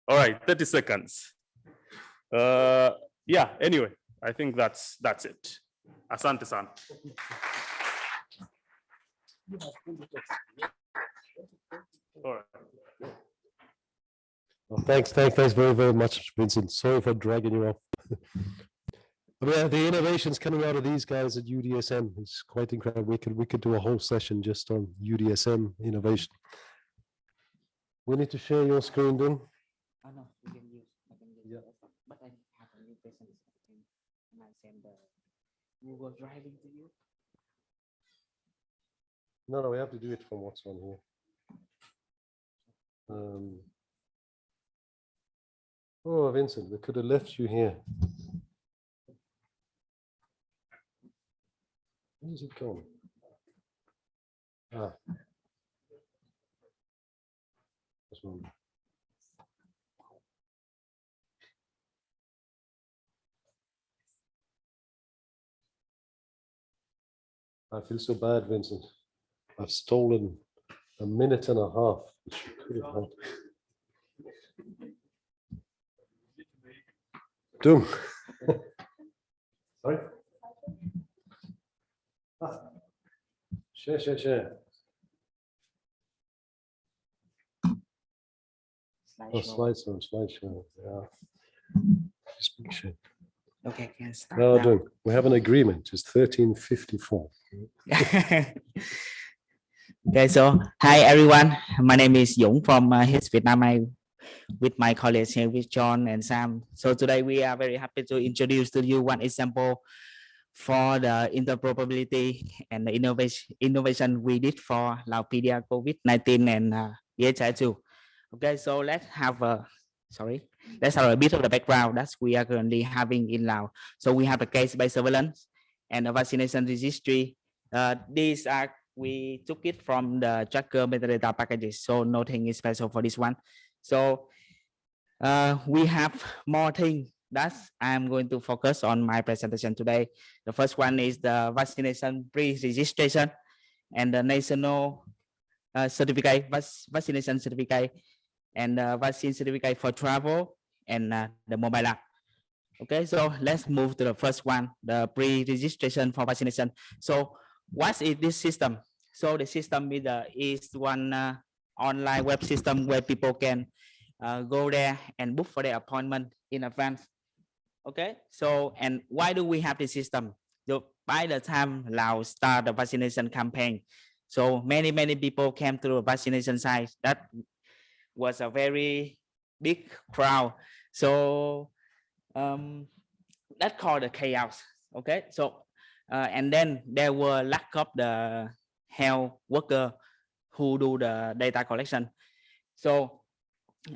all right, 30 seconds. Uh, yeah, anyway, I think that's that's it. Asante san. All right. Well, thanks, thanks, thanks very, very much, Vincent. Sorry for dragging you off. I mean, the innovations coming out of these guys at UDSM is quite incredible. We could, we could do a whole session just on UDSM innovation. We need to share your screen, then. Oh, no, you can use, I can use, Yeah. but I have a new presentation. And I'll send the Google Drive link to you. No, no, we have to do it from what's on here. Um, Oh, Vincent, we could have left you here. Where's it gone? Ah. This one. I feel so bad, Vincent. I've stolen a minute and a half, which you could have had. Doom. Sorry? Ah. Share, share, share. Slideshow. Oh, slideshow, slideshow, yeah. Just picture. Okay, can start No, now. no, we have an agreement, it's thirteen fifty-four. okay, so hi everyone. My name is Dũng from uh, HISP Vietnam. I with my colleagues here with John and Sam. So today we are very happy to introduce to you one example for the interoperability and the innovation innovation we did for Lao PDR COVID-19 and uh, DHI2. Okay, so let's have a sorry, have a bit of the background that we are currently having in Laos. So we have a case-based surveillance and a vaccination registry. Uh, these are we took it from the tracker metadata packages, so nothing is special for this one. So uh, we have more things that I'm going to focus on my presentation today. The first one is the vaccination pre-registration and the national uh, certificate, vac- vaccination certificate, and uh, vaccine certificate for travel and uh, the mobile app. Okay, so let's move to the first one, the pre-registration for vaccination. So what is this system? So the system is, the, is one uh, online web system where people can uh, go there and book for their appointment in advance. Okay, so and why do we have this system? So by the time Laos start the vaccination campaign, so many many people came to the vaccination site. That was a very big crowd. So um, that called the chaos. Okay, so uh, and then there were lack of the health worker who do the data collection. So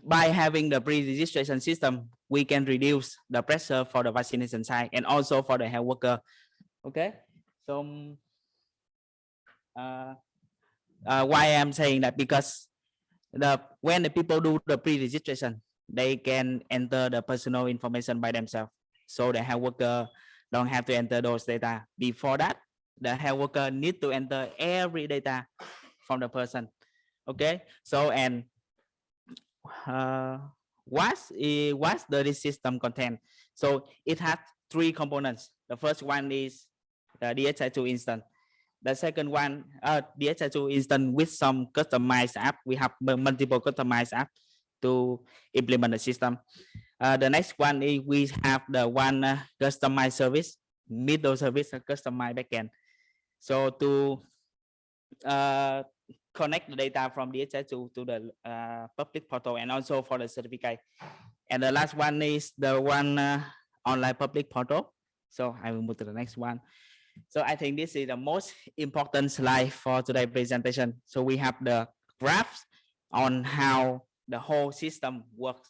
by having the pre-registration system, we can reduce the pressure for the vaccination site and also for the health worker. Okay, so um, uh, uh, why I'm saying that because the when the people do the pre-registration, they can enter the personal information by themselves. So the health worker don't have to enter those data. Before that, the health worker need to enter every data from the person. Okay, so and uh, what's what's the system content? So it has three components. The first one is the DHI2 instance. The second one, uh, DHI2 instance with some customized app. We have multiple customized app to implement the system. Uh, the next one is we have the one uh, customized service, middle service, a customized backend. So to uh, connect the data from DHI to, to the uh, public portal and also for the certificate. And the last one is the one uh, online public portal. So I will move to the next one. So I think this is the most important slide for today's presentation. So we have the graphs on how the whole system works.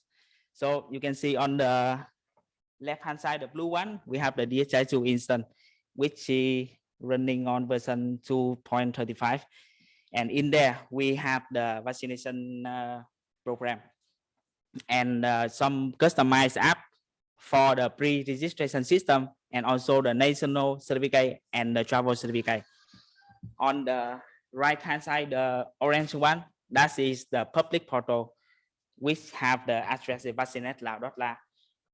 So you can see on the left hand side, the blue one, we have the DHI2 instance, which is running on version 2.35 and in there we have the vaccination uh, program and uh, some customized app for the pre-registration system and also the national certificate and the travel certificate. On the right hand side the orange one that is the public portal which have the address vaccinate.lao.la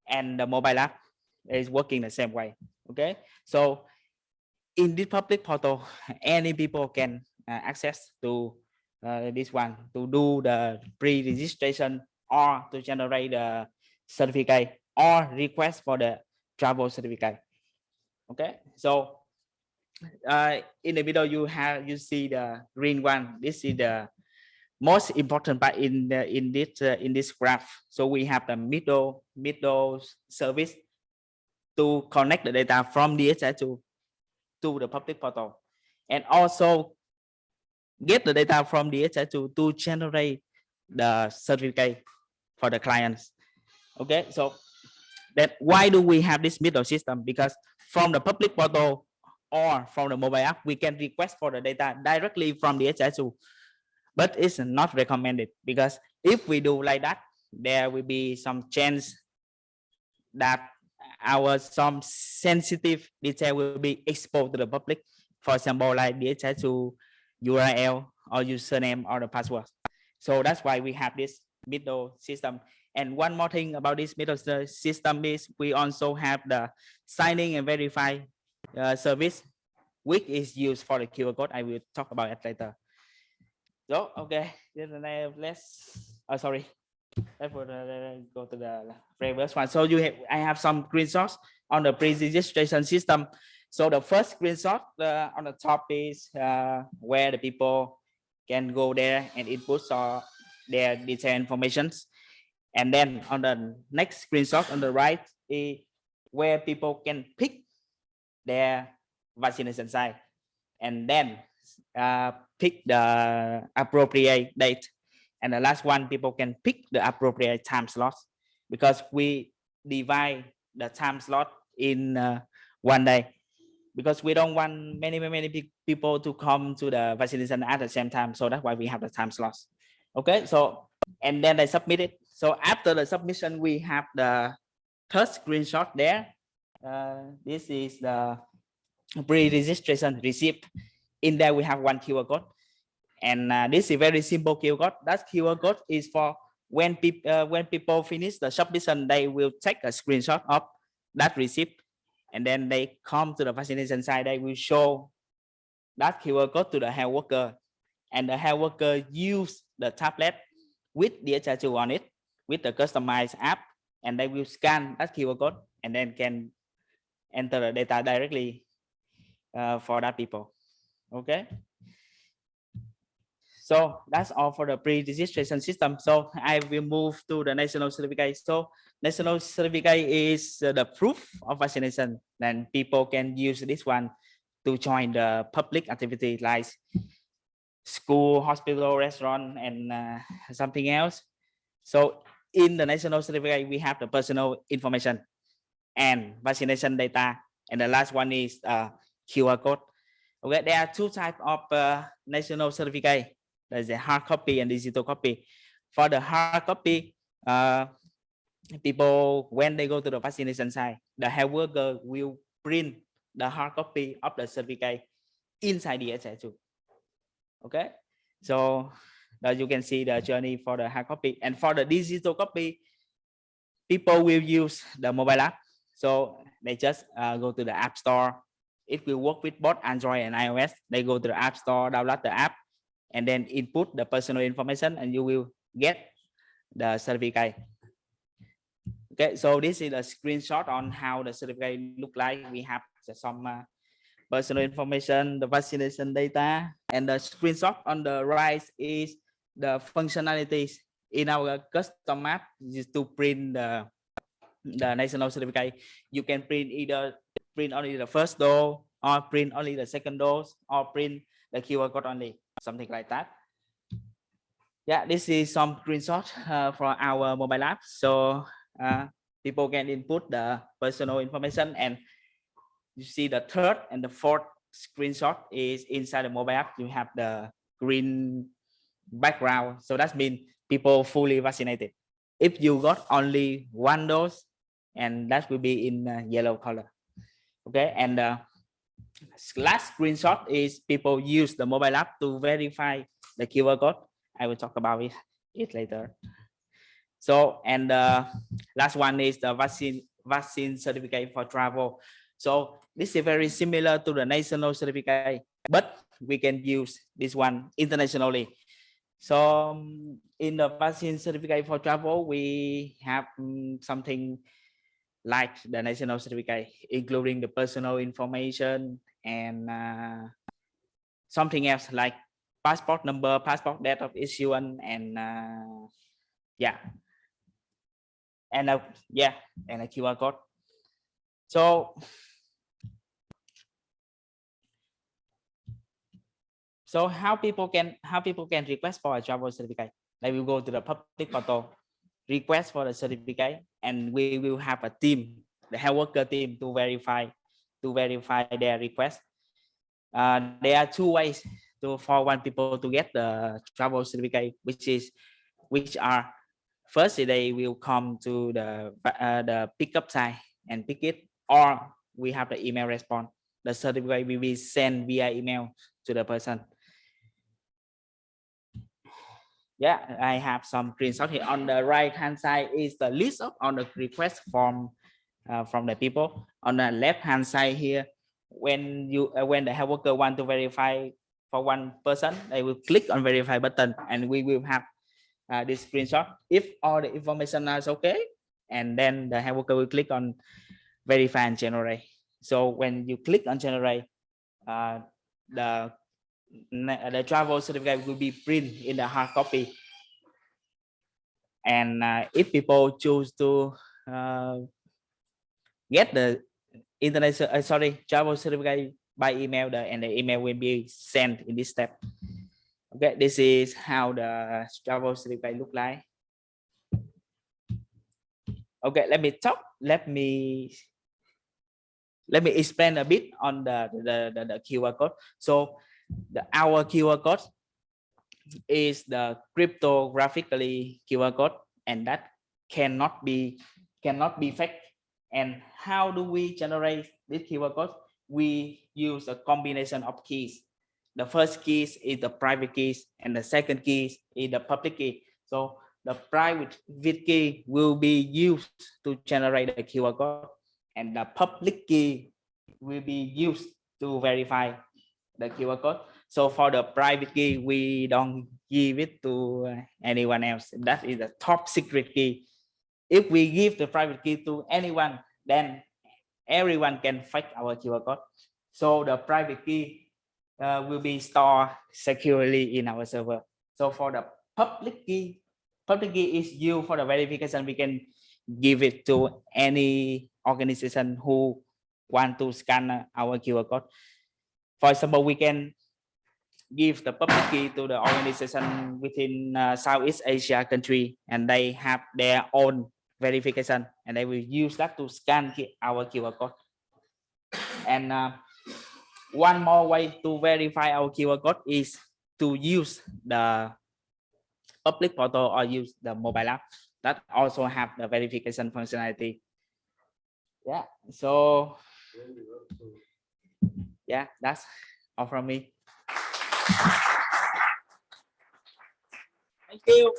and the mobile app is working the same way okay? So in this public portal any people can uh, access to uh, this one to do the pre-registration or to generate the certificate or request for the travel certificate. Okay, so uh, in the middle you have you see the green one. This is the most important part in the in this uh, in this graph. So we have the middle middle service to connect the data from DHI to to the public portal and also get the data from DHI to, to generate the certificate for the clients. Okay, so that why do we have this middle system? Because from the public portal or from the mobile app, we can request for the data directly from DHI2, but it's not recommended because if we do like that, there will be some chance that our some sensitive detail will be exposed to the public. For example, like DHI2 URL or username or the password. So that's why we have this middle system. And one more thing about this middle system is we also have the signing and verify uh, service, which is used for the QR code. I will talk about it later. So, okay, then uh, let's, oh, sorry. Let's uh, go to the previous one. So you have, I have some screenshots on the pre-registration system. So the first screenshot uh, on the top is uh, where the people can go there and input or their detailed informations. And then on the next screenshot on the right is where people can pick their vaccination site and then uh, pick the appropriate date. And the last one, people can pick the appropriate time slot because we divide the time slot in uh, one day because we don't want many, many, people to come to the vaccination at the same time. So that's why we have the time slots. Okay, so and then they submit it. So after the submission, we have the third screenshot there. Uh, this is the pre-registration receipt. In there, we have one QR code. And uh, this is very simple QR code. That QR code is for when people uh, when people finish the submission, they will take a screenshot of that receipt, and then they come to the vaccination site. They will show that QR code to the health worker, and the health worker use the tablet with the DHIS2 on it with the customized app, and they will scan that QR code and then can enter the data directly uh, for that people. Okay. So that's all for the pre-registration system. So I will move to the national certificate. So national certificate is uh, the proof of vaccination. Then people can use this one to join the public activity like school, hospital, restaurant, and uh, something else. So in the national certificate, we have the personal information and vaccination data. And the last one is uh, QR code. Okay, there are two types of uh, national certificate. There's a hard copy and digital copy. For the hard copy, uh, people, when they go to the vaccination site, the health worker will print the hard copy of the certificate inside the SI2. Okay, so that you can see the journey for the hard copy. And for the digital copy, people will use the mobile app. So they just uh, go to the app store. It will work with both Android and iOS. They go to the app store, download the app, and then input the personal information, and you will get the certificate. Okay, so this is a screenshot on how the certificate look like. We have some uh, personal information, the vaccination data, and the screenshot on the right is the functionalities in our custom map is to print the the national certificate. You can print either print only the first dose or print only the second dose or print the QR code only, something like that. Yeah, this is some screenshot uh, for our mobile app. So uh, people can input the personal information and you see the third and the fourth screenshot is inside the mobile app. You have the green background. So that means people fully vaccinated. If you got only one dose, and that will be in uh, yellow color. Okay, and the last screenshot is people use the mobile app to verify the QR code. I will talk about it, it later. So, and the last one is the vaccine vaccine certificate for travel. So this is very similar to the national certificate, but we can use this one internationally. So um, in the vaccine certificate for travel, we have um, something like the national certificate, including the personal information and uh, something else like passport number, passport date of issuance, and uh, yeah, and uh, yeah, and a QR code. So So how people can how people can request for a travel certificate? They will go to the public portal, request for the certificate, and we will have a team, the health worker team, to verify to verify their request. Uh, there are two ways to for one people to get the travel certificate, which is which are first they will come to the uh, the pickup site and pick it, or we have the email response. The certificate will be sent via email to the person yeah i have some screenshot here on the right hand side is the list of on the request form uh, from the people on the left hand side here when you uh, when the health worker want to verify for one person they will click on verify button and we will have uh, this screenshot. If all the information is okay, and then the hand worker will click on verify and generate. So when you click on generate, uh, the the travel certificate will be printed in the hard copy. And uh, if people choose to uh, get the internet, uh, sorry, travel certificate by email, the, and the email will be sent in this step. Okay, this is how the travel certificate look like. Okay, let me talk. Let me let me explain a bit on the the, the, the QR code. So the our QR code is the cryptographically QR code, and that cannot be cannot be fake. And how do we generate this QR code? We use a combination of keys. The first keys is the private keys, and the second keys is the public key. So the private key will be used to generate the QR code, and the public key will be used to verify the QR code. So for the private key, we don't give it to anyone else. That is the top secret key. If we give the private key to anyone, then everyone can fake our QR code. So the private key uh, will be stored securely in our server. So for the public key, public key is used for the verification. We can give it to any organization who want to scan our QR code. For example, we can give the public key to the organization within uh, Southeast Asia country, and they have their own verification, and they will use that to scan our QR code. And uh, one more way to verify our QR code is to use the public portal or use the mobile app that also have the verification functionality. Yeah, so yeah, that's all from me. Thank you.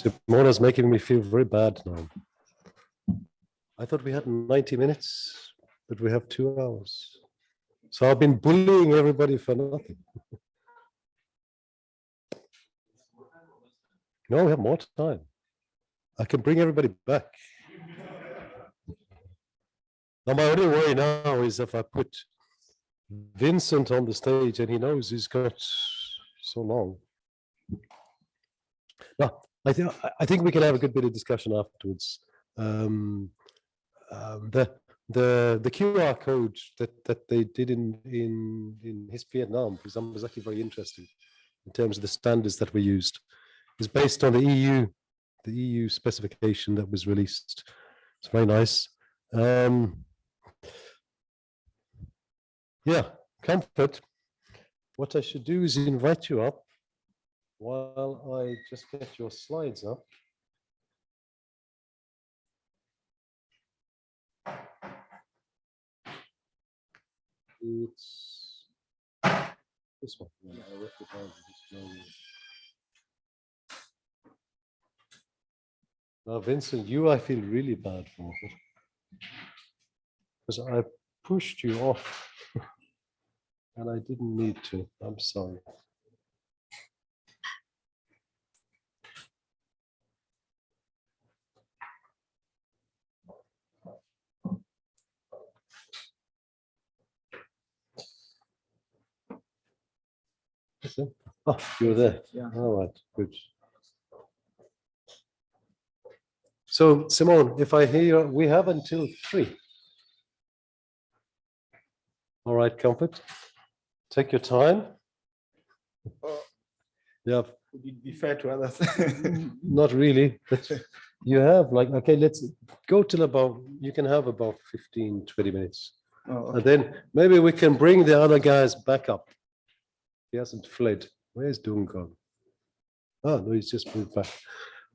Simona's making me feel very bad now. I thought we had 90 minutes, but we have two hours. So I've been bullying everybody for nothing. No, we have more time. I can bring everybody back. Now, my only worry now is if I put Vincent on the stage and he knows he's got so long. No, I think, I- think we can have a good bit of discussion afterwards. Um, um, the, the, the QR code that, that they did in, in, in HISP Vietnam, was actually very interesting in terms of the standards that were used. Is based on the EU, the EU specification that was released. It's very nice. Um, yeah, comfort. What I should do is invite you up while I just get your slides up. It's this one. I recognize this. Now, Vincent, you I feel really bad for. Because I pushed you off. And I didn't need to. I'm sorry. Listen. Oh, you're there. Yeah. All right, good. So Simone, if I hear, you, we have until three. All right, Comfort. Take your time. Uh, yeah, Would it be fair to others? not really, but you have like, okay, let's go till about, you can have about 15, 20 minutes. Oh, And then maybe we can bring the other guys back up. He hasn't fled. Where's Duncan? Oh, no, he's just moved back.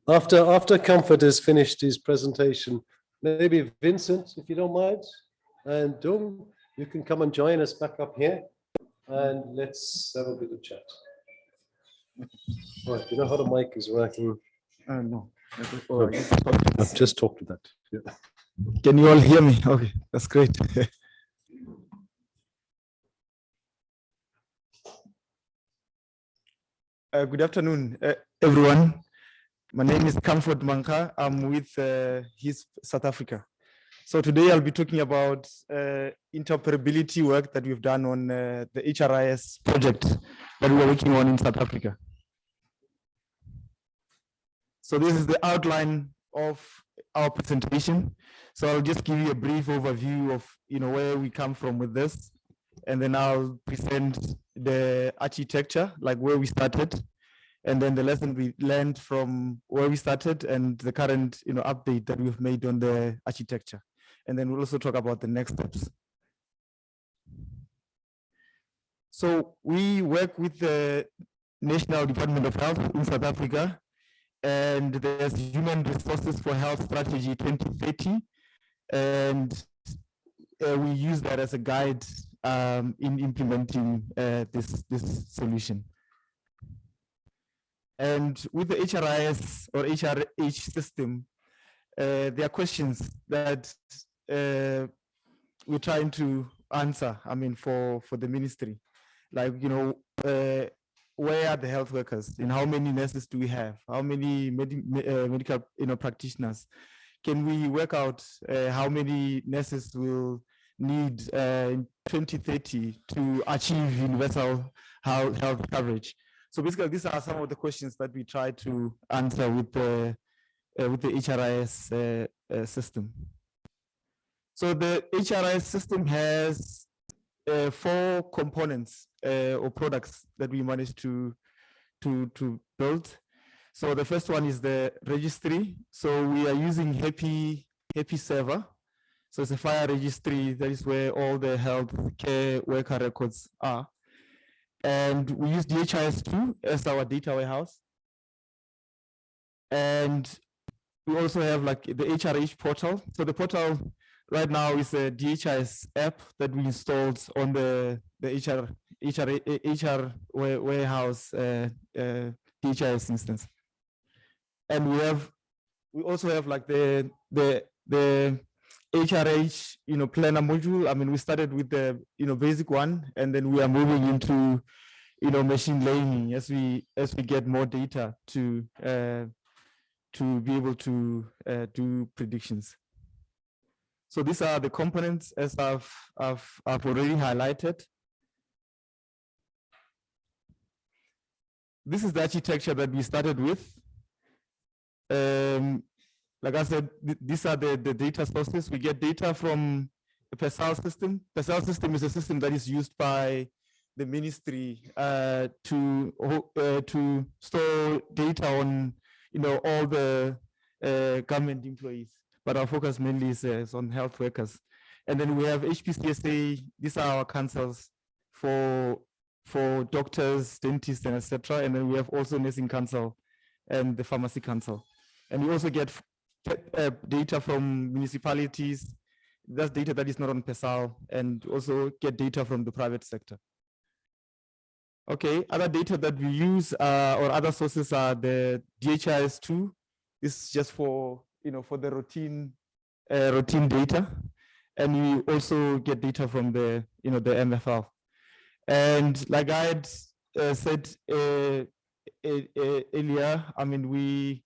After, after Comfort has finished his presentation, maybe Vincent, if you don't mind, and Dung, you can come and join us back up here and let's have a bit of chat. Right, you know how the mic is working? Uh, no. I've just talked to that. Yeah. Can you all hear me? Okay, that's great. Uh, good afternoon, uh, everyone. My name is Comfort Manka. I'm with uh, HISP South Africa. So today I'll be talking about uh, interoperability work that we've done on uh, the HRIS project that we're working on in South Africa. So this is the outline of our presentation. So I'll just give you a brief overview of you know where we come from with this, and then I'll present the architecture, like where we started, and then the lesson we learned from where we started and the current you know update that we've made on the architecture, and then we'll also talk about the next steps. So we work with the National Department of Health in South Africa and there's Human Resources for Health Strategy 2030. And uh, we use that as a guide um, in implementing uh, this, this solution. And with the HRIS or HRH system, uh, there are questions that uh, we're trying to answer, I mean, for, for the ministry. Like, you know, uh, where are the health workers and how many nurses do we have how many medi uh, medical you know practitioners can we work out uh, how many nurses will need uh, in 2030 to achieve universal health, health coverage so basically these are some of the questions that we try to answer with the uh, with the HRIS uh, uh, system so the HRIS system has uh, four components uh, or products that we managed to to to build. So the first one is the registry. So we are using HAPI HAPI Server. So it's a FHIR registry. That is where all the health care worker records are. And we use DHIS2 as our data warehouse. And we also have like the HRH portal. So the portal right now is a DHIS app that we installed on the the HR HR HR warehouse uh, uh, DHIS instance, and we have we also have like the the the HRH you know planner module. I mean, we started with the you know basic one, and then we are moving into you know machine learning as we as we get more data to uh, to be able to uh, do predictions. So these are the components as I've, I've, I've already highlighted. This is the architecture that we started with. Um, like I said, th these are the, the data sources. We get data from the PERSAL system. PERSAL system is a system that is used by the ministry uh, to uh, to store data on you know all the uh, government employees but our focus mainly is, uh, is on health workers. And then we have HPCSA, these are our councils for, for doctors, dentists, and etc. And then we have also nursing council and the pharmacy council. And we also get uh, data from municipalities, that's data that is not on PERSAL, and also get data from the private sector. Okay, other data that we use uh, or other sources are the DHIS2. This is just for you know, for the routine uh, routine data. And we also get data from the, you know, the MFL. And like I had uh, said uh, earlier, I mean, we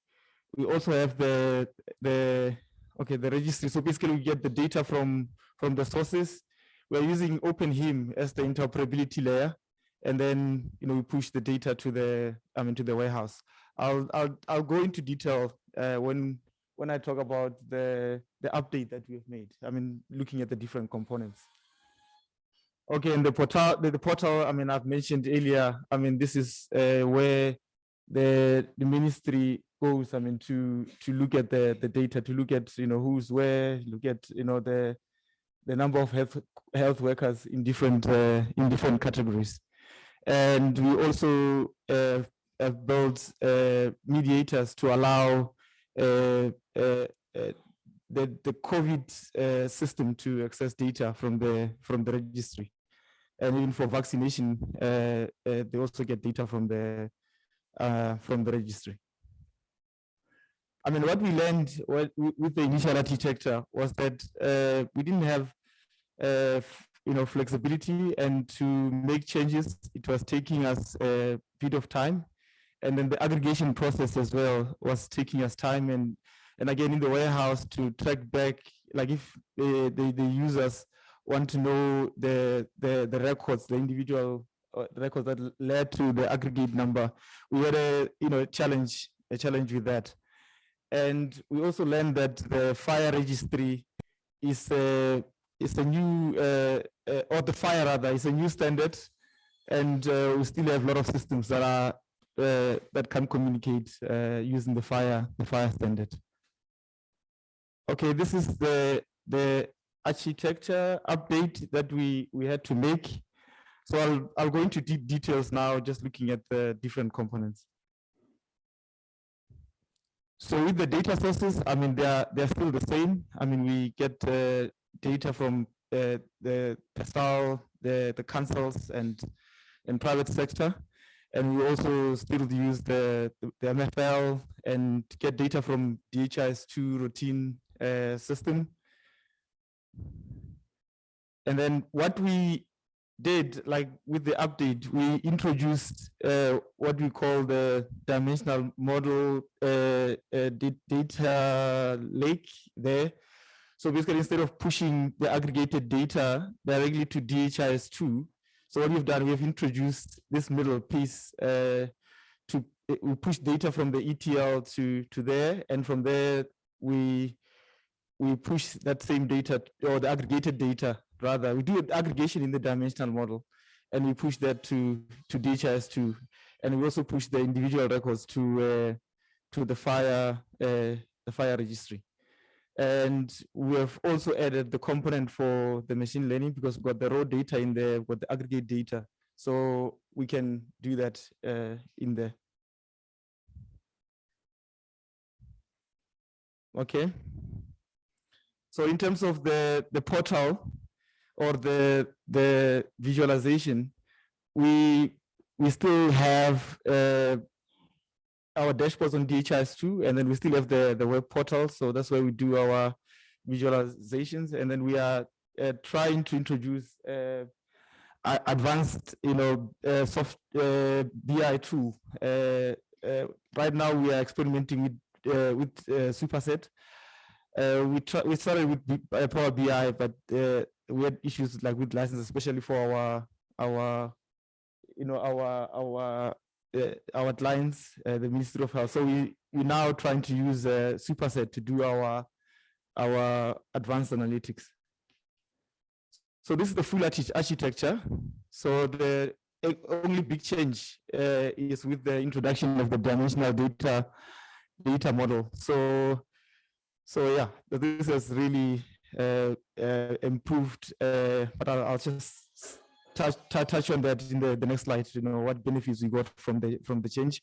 we also have the the okay the registry. So basically, we get the data from from the sources. We're using OpenHIM as the interoperability layer, and then you know we push the data to the I mean to the warehouse. I'll I'll I'll go into detail uh, when when I talk about the, the update that we've made. I mean, looking at the different components. Okay, and the portal, the, the portal, I mean, I've mentioned earlier, I mean, this is uh, where the, the ministry goes, I mean, to, to look at the, the data, to look at, you know, who's where, look at, you know, the, the number of health, health workers in different, uh, in different categories. And we also uh, have built uh, mediators to allow uh, uh, uh, the, the COVID system to access data from the from the registry. And even for vaccination, they also get data from the from the registry. I mean, what we learned with the initial architecture was that uh, we didn't have, uh, you know, flexibility and to make changes, it was taking us a bit of time. And then the aggregation process as well was taking us time and and again in the warehouse to track back, like if the, the, the users want to know the, the, the records, the individual uh, records that led to the aggregate number, we had a you know challenge, a challenge with that. And we also learned that the FHIR registry is a is a new uh, uh, or the FHIR rather is a new standard, and uh, we still have a lot of systems that are uh, that can communicate uh, using the FHIR the FHIR standard. Okay, this is the the architecture update that we we had to make. So I'll I'll go into deep details now, just looking at the different components. So with the data sources, I mean, they're, they're still the same. I mean, we get uh, data from uh, the PERSAL, the, the councils and, and private sector. And we also still use the, the MFL and get data from DHIS2 routine uh, system. And then what we did, like with the update, we introduced uh, what we call the dimensional model uh, uh, data lake there. So basically, instead of pushing the aggregated data directly to DHIS2, so what we've done, we have introduced this middle piece uh, to we push data from the ETL to to there, and from there we we push that same data or the aggregated data rather we do aggregation in the dimensional model and we push that to to DHIS2 and we also push the individual records to uh, to the FHIR uh, the FHIR registry. And we have also added the component for the machine learning because we've got the raw data in there with the aggregate data. So we can do that uh, in there. Okay. So in terms of the the portal or the the visualization, we we still have uh, our dashboards on DHIS2, and then we still have the the web portal. So that's where we do our visualizations, and then we are uh, trying to introduce uh, advanced, you know, uh, soft uh, BI tool. Uh, right now, we are experimenting with with Superset. we try, we started with Power BI, but we had issues like with license, especially for our our you know our our uh, our clients, uh, the Ministry of Health. So we we now trying to use uh, Superset to do our our advanced analytics. So this is the full architecture. So the only big change uh, is with the introduction of the dimensional data data model. So so yeah, this has really improved, uh, but I'll, I'll just touch, touch on that in the, the next slide, you know, what benefits we got from the, from the change.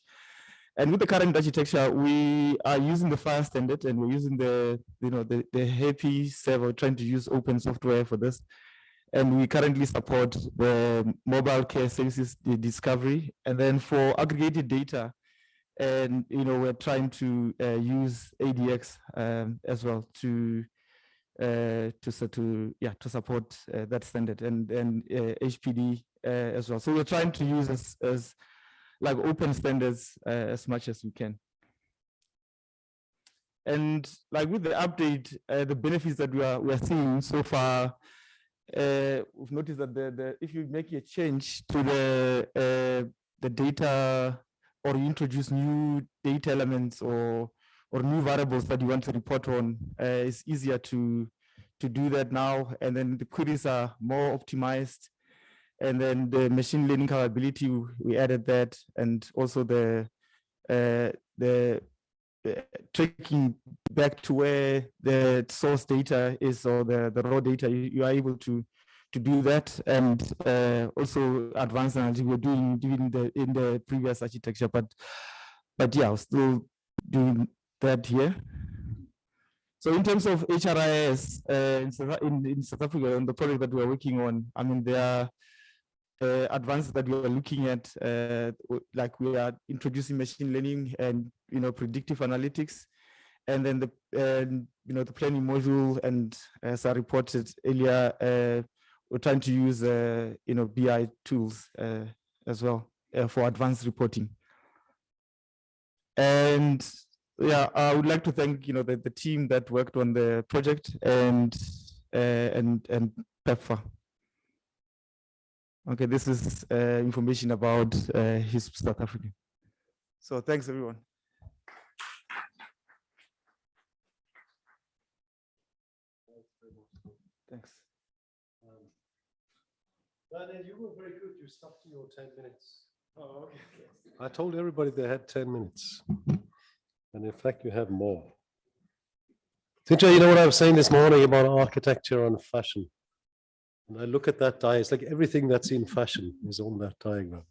And with the current architecture, we are using the FHIR standard and we're using the, you know, the, the HAPI server, trying to use open software for this. And we currently support the mobile care services, discovery. And then for aggregated data, and, you know, we're trying to uh, use ADX um, as well to uh, to to yeah to support uh, that standard and and HPD uh, as well. So we're trying to use as as like open standards as much as we can. And like with the update, the benefits that we are we are seeing so far, uh, we've noticed that the, the if you make a change to the uh, the data or you introduce new data elements or or new variables that you want to report on, uh, it's easier to to do that now. And then the queries are more optimized. And then the machine learning capability, we added that, and also the uh, the tracking back to where the source data is or the, the raw data, you, you are able to to do that and uh, also advanced analytics we're doing, doing the in the previous architecture, but but yeah, still doing that here. So in terms of HRIS uh, in, in, South Africa, on the project that we're working on, I mean, there are uh, advances that we are looking at, uh, like we are introducing machine learning and you know predictive analytics, and then the you know the planning module, and as I reported earlier, uh, we're trying to use uh, you know BI tools uh, as well uh, for advanced reporting. And yeah, I would like to thank you know the, the team that worked on the project and uh, and and PEPFAR. Okay, this is uh, information about uh, HISP South Africa. So thanks everyone. Thanks. Daniel, you were very good. You stuck to your ten minutes. Oh, okay. I told everybody they had ten minutes. And in fact, you have more. Sinja, you know what I was saying this morning about architecture and fashion? And I look at that diagram, it's like everything that's in fashion is on that diagram.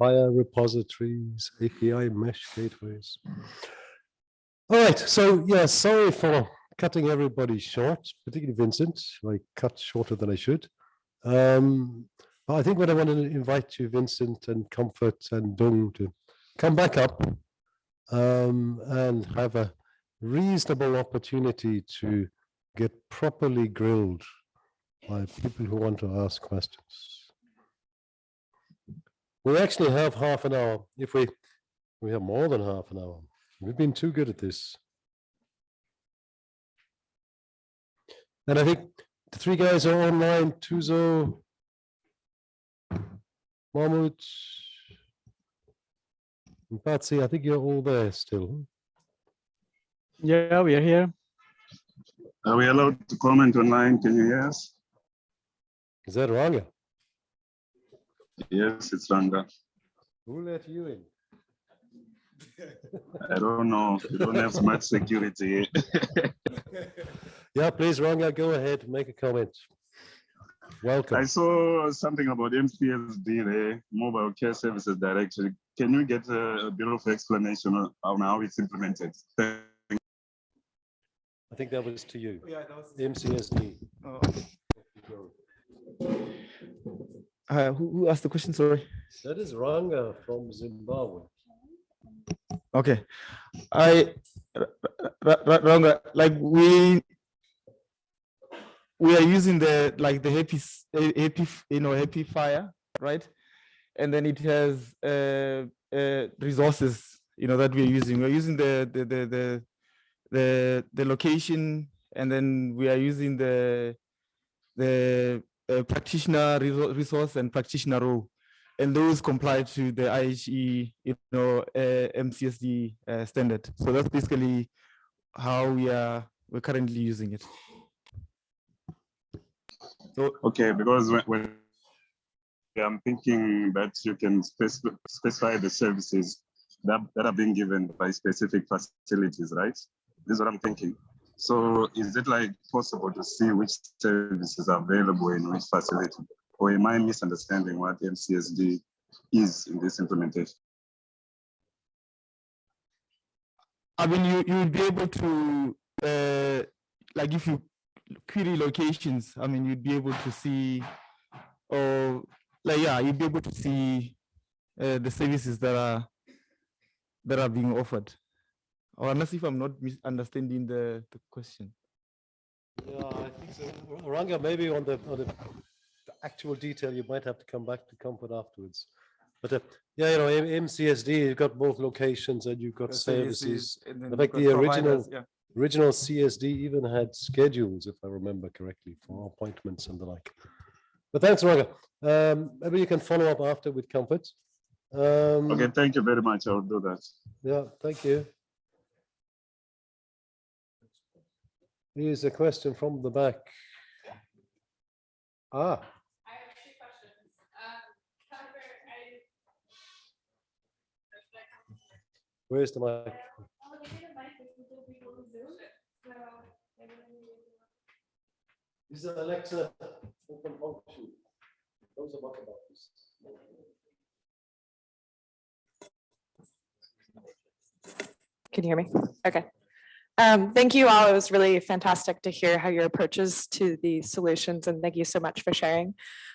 FHIR repositories, API mesh gateways. All right, so yeah, sorry for cutting everybody short, particularly Vincent. I cut shorter than I should. Um, but I think what I want to invite you, Vincent and Comfort and Dung to come back up um, and have a reasonable opportunity to get properly grilled by people who want to ask questions. We actually have half an hour. If we, we have more than half an hour. We've been too good at this. And I think the three guys are online, Tuzo, Mahmoud, Patsy, I think you're all there still. Yeah, we are here. Are we allowed to comment online? Can you hear us? Is that Ranga? Yes, it's Ranga. Who let you in? I don't know. We don't have much security. Yeah, please, Ranga, go ahead, make a comment. Welcome. I saw something about MCSD, the Mobile Care Services Directory. Can you get a a bit of explanation on on how it's implemented? Thank I think that was to you, Yeah, that was. MCSD. Oh, Uh, who, who asked the question? Sorry. That is Ranga from Zimbabwe. Okay, I Ranga, like we, we are using the, like the HAPI, s- HAPI, you know, HAPI FHIR, right? And then it has uh, uh, resources, you know, that we're using. We're using the, the, the, the, the, the location, and then we are using the, the uh, practitioner resource and practitioner role and those comply to the IHE, you know, uh, MCSD uh, standard. So that's basically how we are we're currently using it. So Okay, because when, when I'm thinking that you can spec- specify the services that, that are being given by specific facilities, right? This is what I'm thinking. So is it like possible to see which services are available in which facility? Or am I misunderstanding what MCSD is in this implementation? I mean, you you would be able to uh, like if you query locations. I mean, you'd be able to see, or like yeah, you'd be able to see uh, the services that are that are being offered. Or unless if I'm not misunderstanding the the question. Yeah, I think so. Ranga, maybe on the, on the the actual detail, you might have to come back to comfort afterwards. But uh, yeah, you know, M- MCSD, you've got both locations and you've got services. and In fact, the original, yeah. original CSD even had schedules, if I remember correctly, for appointments and the like. But thanks, Ranga. Um, maybe you can follow up after with comfort. Um, Okay, thank you very much. I'll do that. Yeah, thank you. Here's a question from the back. Ah, I have two questions. Um, I. where's the mic? I'll give you the mic if you will be on Zoom, so. Is it Alexa open function? Those are what about this? Can you hear me? Okay. Um, thank you all. It was really fantastic to hear how your approaches to the solutions and thank you so much for sharing.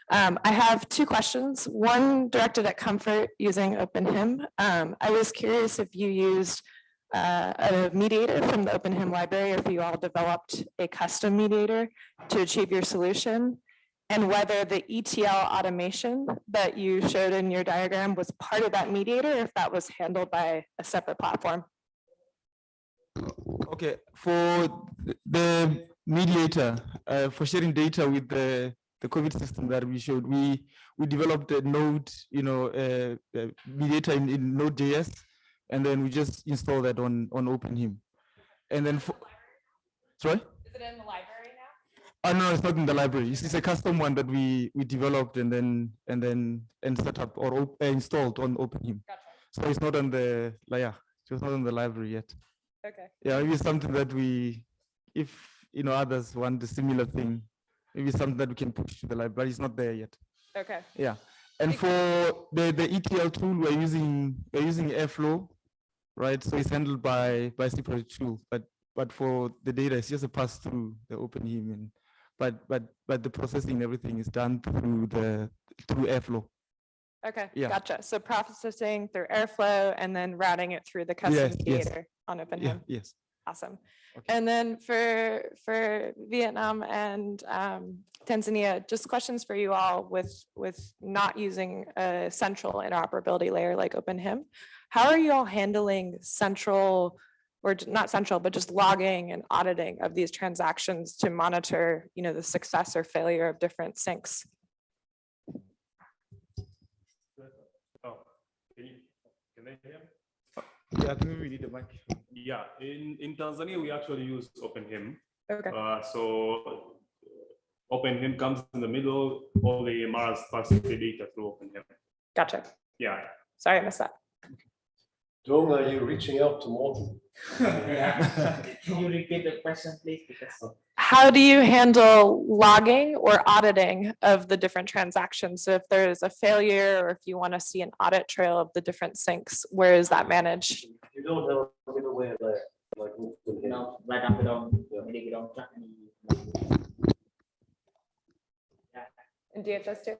Um, I have two questions, one directed at comfort using OpenHIM. Um, I was curious if you used uh, a mediator from the OpenHIM library, or if you all developed a custom mediator to achieve your solution and whether the ETL automation that you showed in your diagram was part of that mediator, if that was handled by a separate platform. Okay, for the mediator, uh, for sharing data with the, the COVID system that we showed, we, we developed a node, you know, uh, uh, mediator in, in Node.js, and then we just install that on, on OpenHIM. And then for, sorry? Is it in the library now? Oh, no, it's not in the library. It's, it's a custom one that we, we developed and then, and then, and set up or op- uh, installed on OpenHIM. Gotcha. So it's not on the, like, yeah, it's not on the library yet. Okay. Yeah, maybe something that we, if, you know, others want a similar thing, maybe something that we can push to the library, but it's not there yet. Okay. Yeah. And for the, the ETL tool, we're using, we're using Airflow, right? So it's handled by, by separate tool, but, but for the data, it's just a pass through the OpenHIM and, but, but, but the processing, everything is done through the, through Airflow. Okay, Yeah. gotcha. So processing through Airflow and then routing it through the custom Yes, yes. mediator on Yeah, OpenHIM. yes. Awesome. Okay. And then for, for Vietnam and um, Tanzania, just questions for you all with, with not using a central interoperability layer like OpenHIM. How are you all handling central, or j- not central, but just logging and auditing of these transactions to monitor, you know, the success or failure of different syncs? Oh, Can you, can they hear? Yeah, I we need a mic. Yeah, in, in Tanzania, we actually use OpenHIM. Okay, Uh, so OpenHIM comes in the middle, all the Mars parses the data through OpenHIM. gotcha. Yeah, Sorry, I missed that. Dong, are you reaching out to Morten? Can you repeat the question, please? Because How do you handle logging or auditing of the different transactions? So if there's a failure or if you want to see an audit trail of the different syncs, where is that managed? You don't have a middleware there, like. No, right after don't, maybe we don't track any. In DHIS2?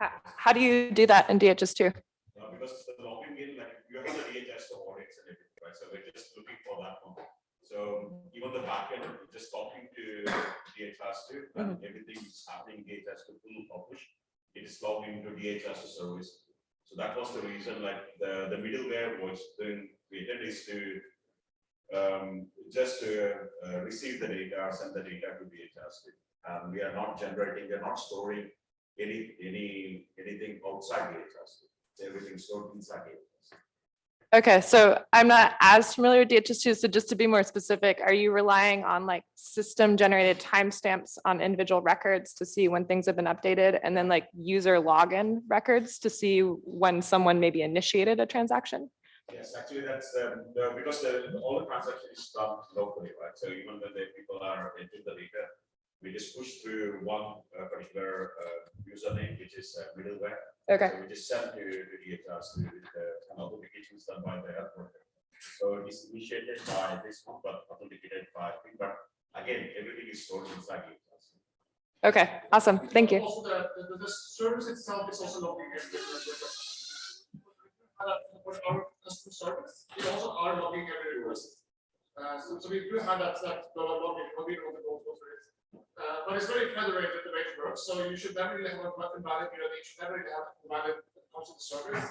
How, how do you do that in DHIS2? Uh, because the logging in, like, you have the DHS to audits and everything, right? So we're just looking for that one. So even the backend, we're just talking to DHS to, and everything is happening DHS to full publish. It is logged into DHS to service. So that was the reason, like, the, the middleware was then created is to um, just to uh, receive the data, send the data to DHS. And we are not generating, we are not storing any, any, anything outside DHS. Everything stored inside DHS. Okay, so I'm not as familiar with DHIS2, so just to be more specific, are you relying on like system generated timestamps on individual records to see when things have been updated and then like user login records to see when someone maybe initiated a transaction? Yes, actually, that's, um, the, because the, all the transactions is done locally, right? So even when the people are entering the data, we just push through one uh, particular uh, username, which is uh, middleware. Okay, So we just send to, to DHS to the kind of authentications done by the health worker. So it's initiated by this one, but authenticated by, but again, everything is stored inside DHS. okay, awesome, thank you. Also, the, the, the service itself is also logging in. with- uh, our customer service, we also are logging every request. Uh, so, so we do have that, that dollar logging, but we don't go go through it. Uh, but it's very federated the way it works, so you should never really have a button valid, you know, you should never really have it valid when it comes to the service.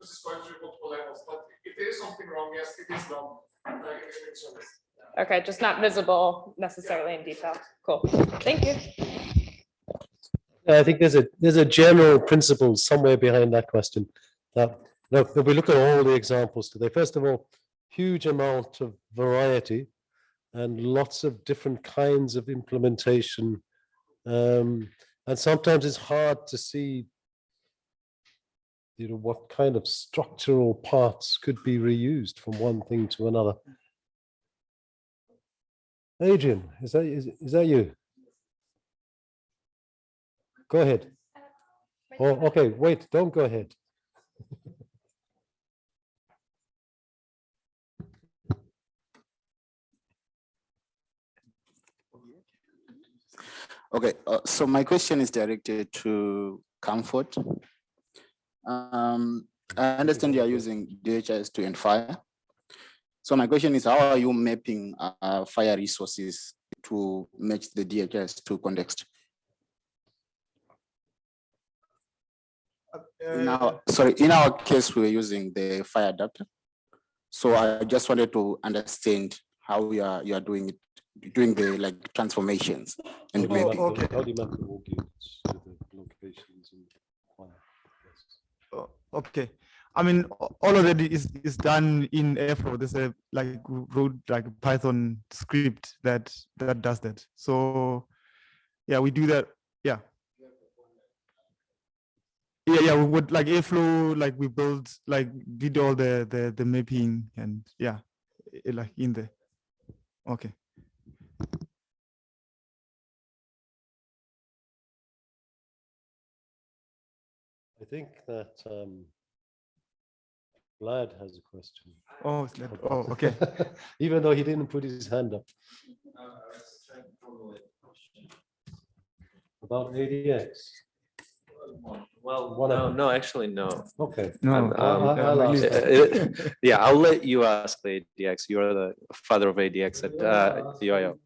This is going through multiple levels, but if there is something wrong, yes, it is done, uh, in the service. Okay, just not visible necessarily in detail. Cool, thank you. I think there's a, there's a general principle somewhere behind that question. That, no, if we look at all the examples today, first of all, huge amount of variety and lots of different kinds of implementation. Um, and sometimes it's hard to see you know, what kind of structural parts could be reused from one thing to another. Adrian, is that, is, is that you? Go ahead. Oh, okay, wait, don't go ahead. Okay, uh, so my question is directed to Comfort. Um, I understand you are using DHIS2 and FHIR. So my question is, how are you mapping uh, FHIR resources to match the DHIS2 context? In our, sorry, in our case, we're using the FHIR adapter. So I just wanted to understand how you are, you are doing it, doing the like transformations and How do you mapping. the- How do you map the org units the locations and FHIR? Oh, Okay, I mean, all of that is, is done in Airflow. There's a like wrote like a Python script that, that does that. So, yeah, we do that, yeah. Yeah, yeah, we would like Airflow, like we built, like did all the, the, the mapping and yeah, eh, like in there. Okay. I think that um, Vlad has a question. Oh, it's like, oh, okay. Even though he didn't put his hand up. About ADX. Well, One no, of- no, actually, no. Okay. No, Um, I- I- I'll ask. uh, Yeah, I'll let you ask the ADX. You are the father of ADX at uh, the UIO.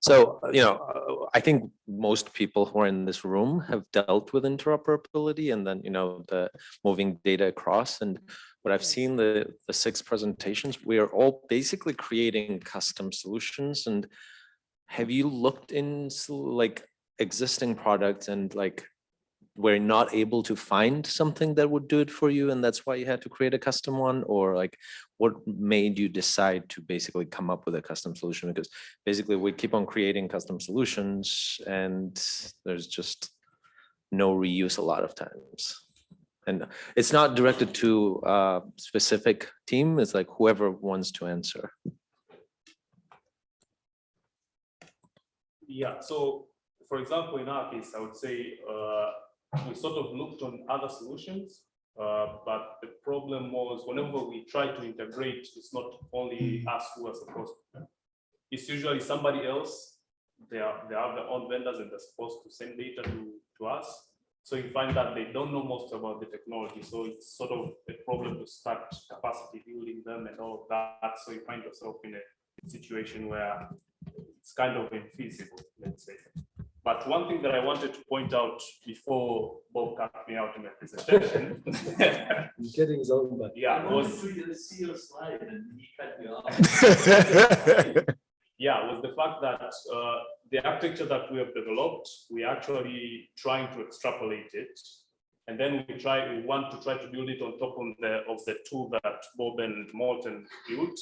So, you know, uh, I think most people who are in this room have dealt with interoperability and then, you know, the moving data across. And what I've seen the, the six presentations, we are all basically creating custom solutions. And have you looked in like existing products and like we're not able to find something that would do it for you and that's why you had to create a custom one or like what made you decide to basically come up with a custom solution? Because basically we keep on creating custom solutions and there's just no reuse a lot of times. And it's not directed to a specific team it's like whoever wants to answer. Yeah, so for example, in our case, I would say uh, we sort of looked on other solutions, uh, but the problem was whenever we try to integrate, it's not only us who are supposed to. It's usually somebody else. They are they have their own vendors and they're supposed to send data to, to us. So you find that they don't know most about the technology. So it's sort of a problem to start capacity building them and all of that. So you find yourself in a situation where it's kind of infeasible, let's say. But one thing that I wanted to point out before Bob cut me out in my presentation. He's getting his own back. Yeah, was, to see your slide and he cut you off. yeah, was the fact that uh, the architecture that we have developed, we're actually trying to extrapolate it. And then we try, we want to try to build it on top of the, of the tool that Bob and Morten built,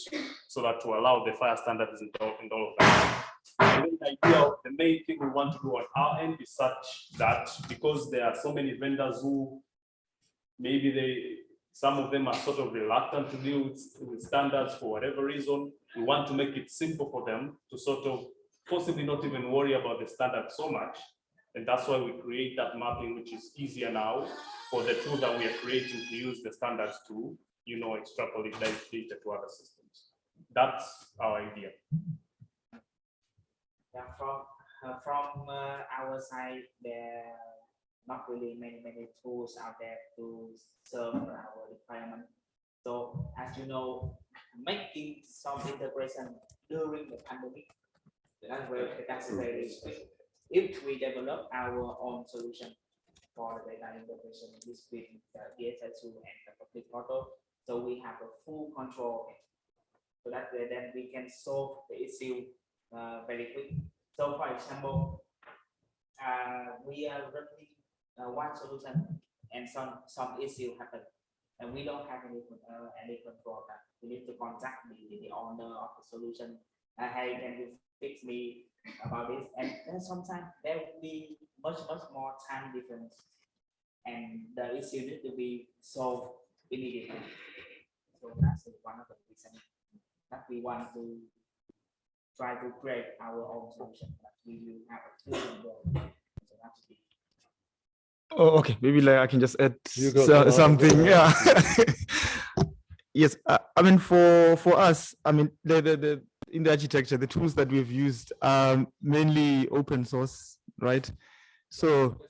so that to allow the FHIR standards and all, and all of that. Idea, the main thing we want to do on our end is such that because there are so many vendors who maybe they, some of them are sort of reluctant to deal with, with standards for whatever reason. We want to make it simple for them to sort of possibly not even worry about the standard so much. And that's why we create that mapping, which is easier now for the tool that we are creating to use the standards to, you know, extrapolate that data to other systems. That's our idea. Yeah, from uh, from uh, our side, there are not really many many tools out there to serve our requirement. So as you know, making some integration during the pandemic, that's very that's very. If we develop our own solution for the data integration between the DHIS2 and the public portal, so we have a full control. So that way then we can solve the issue uh, very quick. So for example, uh, we are running uh, one solution and some some issue happen and we don't have any uh, any control that we need to contact the, the owner of the solution. Uh, hey, can you fix me about this? And then sometimes there will be much much more time difference, and the issue need to be solved immediately. So that's one of the reasons that we want to try to create our own solution. But we will have a full role. So that's the Oh, okay, maybe like I can just add so- something, yeah. Yes, uh, I mean, for, for us, I mean, the, the, the, in the architecture, the tools that we've used are mainly open source, right? So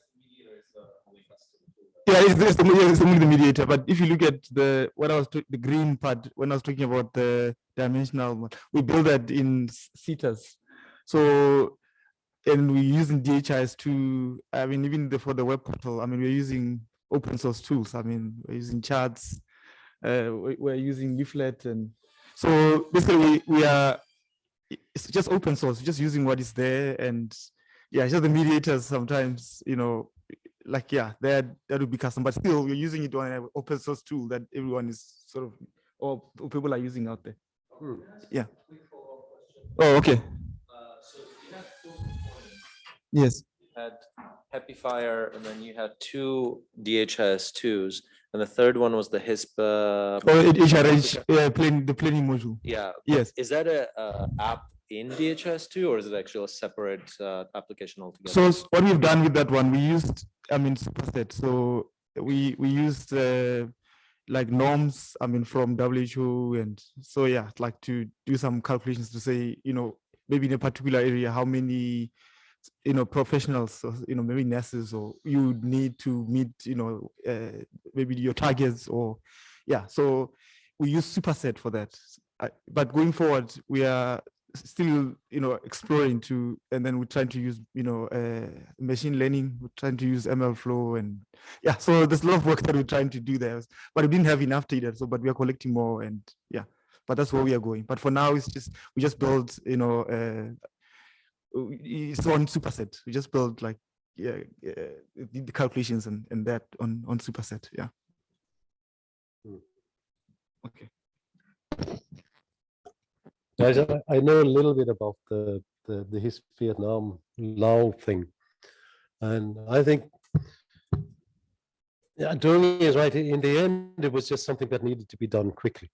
yeah, it's, it's, the, it's only the mediator. But if you look at the what I was the green part when I was talking about the dimensional, we build that in CETAs. So and we're using DHIS to, I mean, even the, for the web portal, I mean, we're using open source tools. I mean, we're using charts, uh, we- we're using leaflet and so basically we, we are, it's just open source, just using what is there and yeah, just the mediators sometimes, you know, like, yeah, that, that would be custom, but still we're using it on an open source tool that everyone is sort of, or people are using out there. Yeah. Oh, okay. Yes. You had HAPI FHIR, and then you had two DHIS twos, and the third one was the HISPA. Oh, it- HRH, yeah, plain, the planning module. Yeah. Yes. Is that a, uh app in DHIS2 or is it actually a separate, uh, application altogether? So what we've done with that one, we used, I mean, superset. So we, we used uh, like norms, I mean, from WHO and so, yeah, like to do some calculations to say, you know, maybe in a particular area, how many, you know, professionals, or, you know, maybe nurses or you need to meet, you know, uh, maybe your targets or, yeah. So we use superset for that. I- But going forward, we are still, you know, exploring to, and then we're trying to use, you know, uh, machine learning, we're trying to use MLflow and yeah, so there's a lot of work that we're trying to do there, but we didn't have enough data. So, but we are collecting more and yeah, but that's where we are going. But for now, it's just, we just build, you know, uh, it's on superset. We just build like, yeah, uh, the the calculations and, and that on, on superset. Yeah. Okay. I, I know a little bit about the, the, the HISP Vietnam Lao thing. And I think, yeah, Dung is right. In the end, it was just something that needed to be done quickly.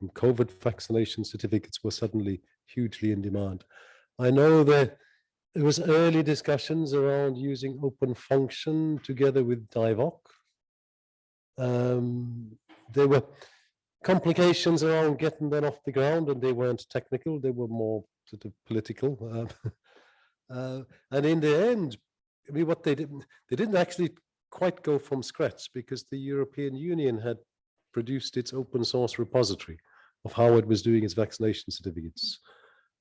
And COVID vaccination certificates were suddenly hugely in demand. I know that there was early discussions around using open function together with DIVOC. Um, there were complications around getting that off the ground and they weren't technical, they were more sort of political. um, uh, And in the end, I mean, what they didn't, they didn't actually quite go from scratch because the European Union had produced its open source repository of how it was doing its vaccination certificates.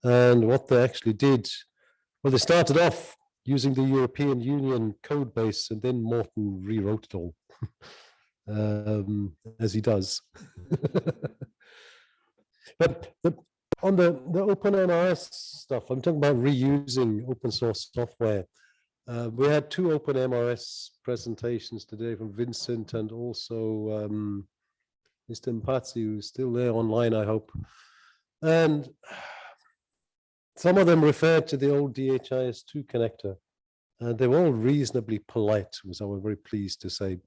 And what they actually did, well, they started off using the European Union code base and then Morten rewrote it all. um, as he does. but the, on the, the open MRS stuff, I'm talking about reusing open source software. Uh, we had two open MRS presentations today from Vincent and also um, Mr. Mpatsi, who's still there online, I hope. And some of them referred to the old DHIS2 connector. And they were all reasonably polite, was I was very pleased to say.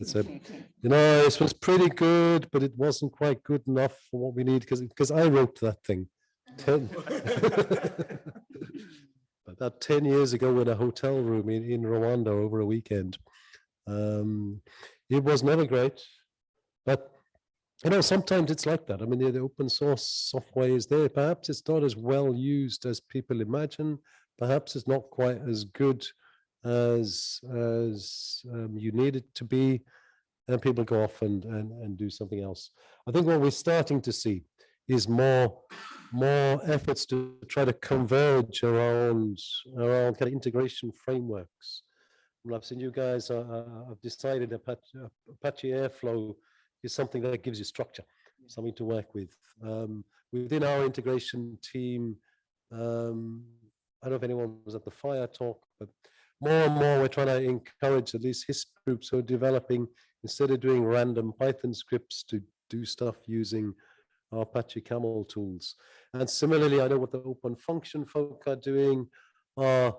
It said, you know, this was pretty good, but it wasn't quite good enough for what we need because because I wrote that thing. 10 about 10 years ago in a hotel room in, in Rwanda over a weekend. Um, it was never great, but you know, sometimes it's like that. I mean, the, the open source software is there. Perhaps it's not as well used as people imagine. Perhaps it's not quite as good as as um, you need it to be, and people go off and, and and do something else. I think what we're starting to see is more more efforts to try to converge around around kind of integration frameworks. I've seen you guys. Uh, uh, I've decided Apache, Apache Airflow is something that gives you structure, something to work with. Um, within our integration team, um, I don't know if anyone was at the FHIR talk, but more and more we're trying to encourage at least HISP groups who are developing, instead of doing random Python scripts to do stuff using our Apache Camel tools. And similarly, I know what the open function folk are doing, are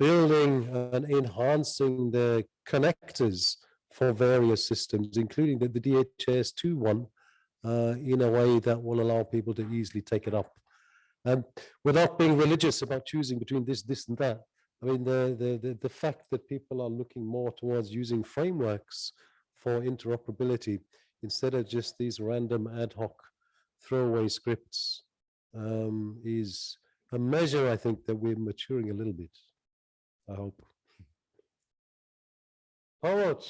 building and enhancing the connectors for various systems, including the, the DHIS2 one, uh, in a way that will allow people to easily take it up. Um, without being religious about choosing between this, this and that, I mean, the, the, the, the fact that people are looking more towards using frameworks for interoperability instead of just these random ad hoc throwaway scripts um, is a measure, I think, that we're maturing a little bit. I hope. Howard, Right.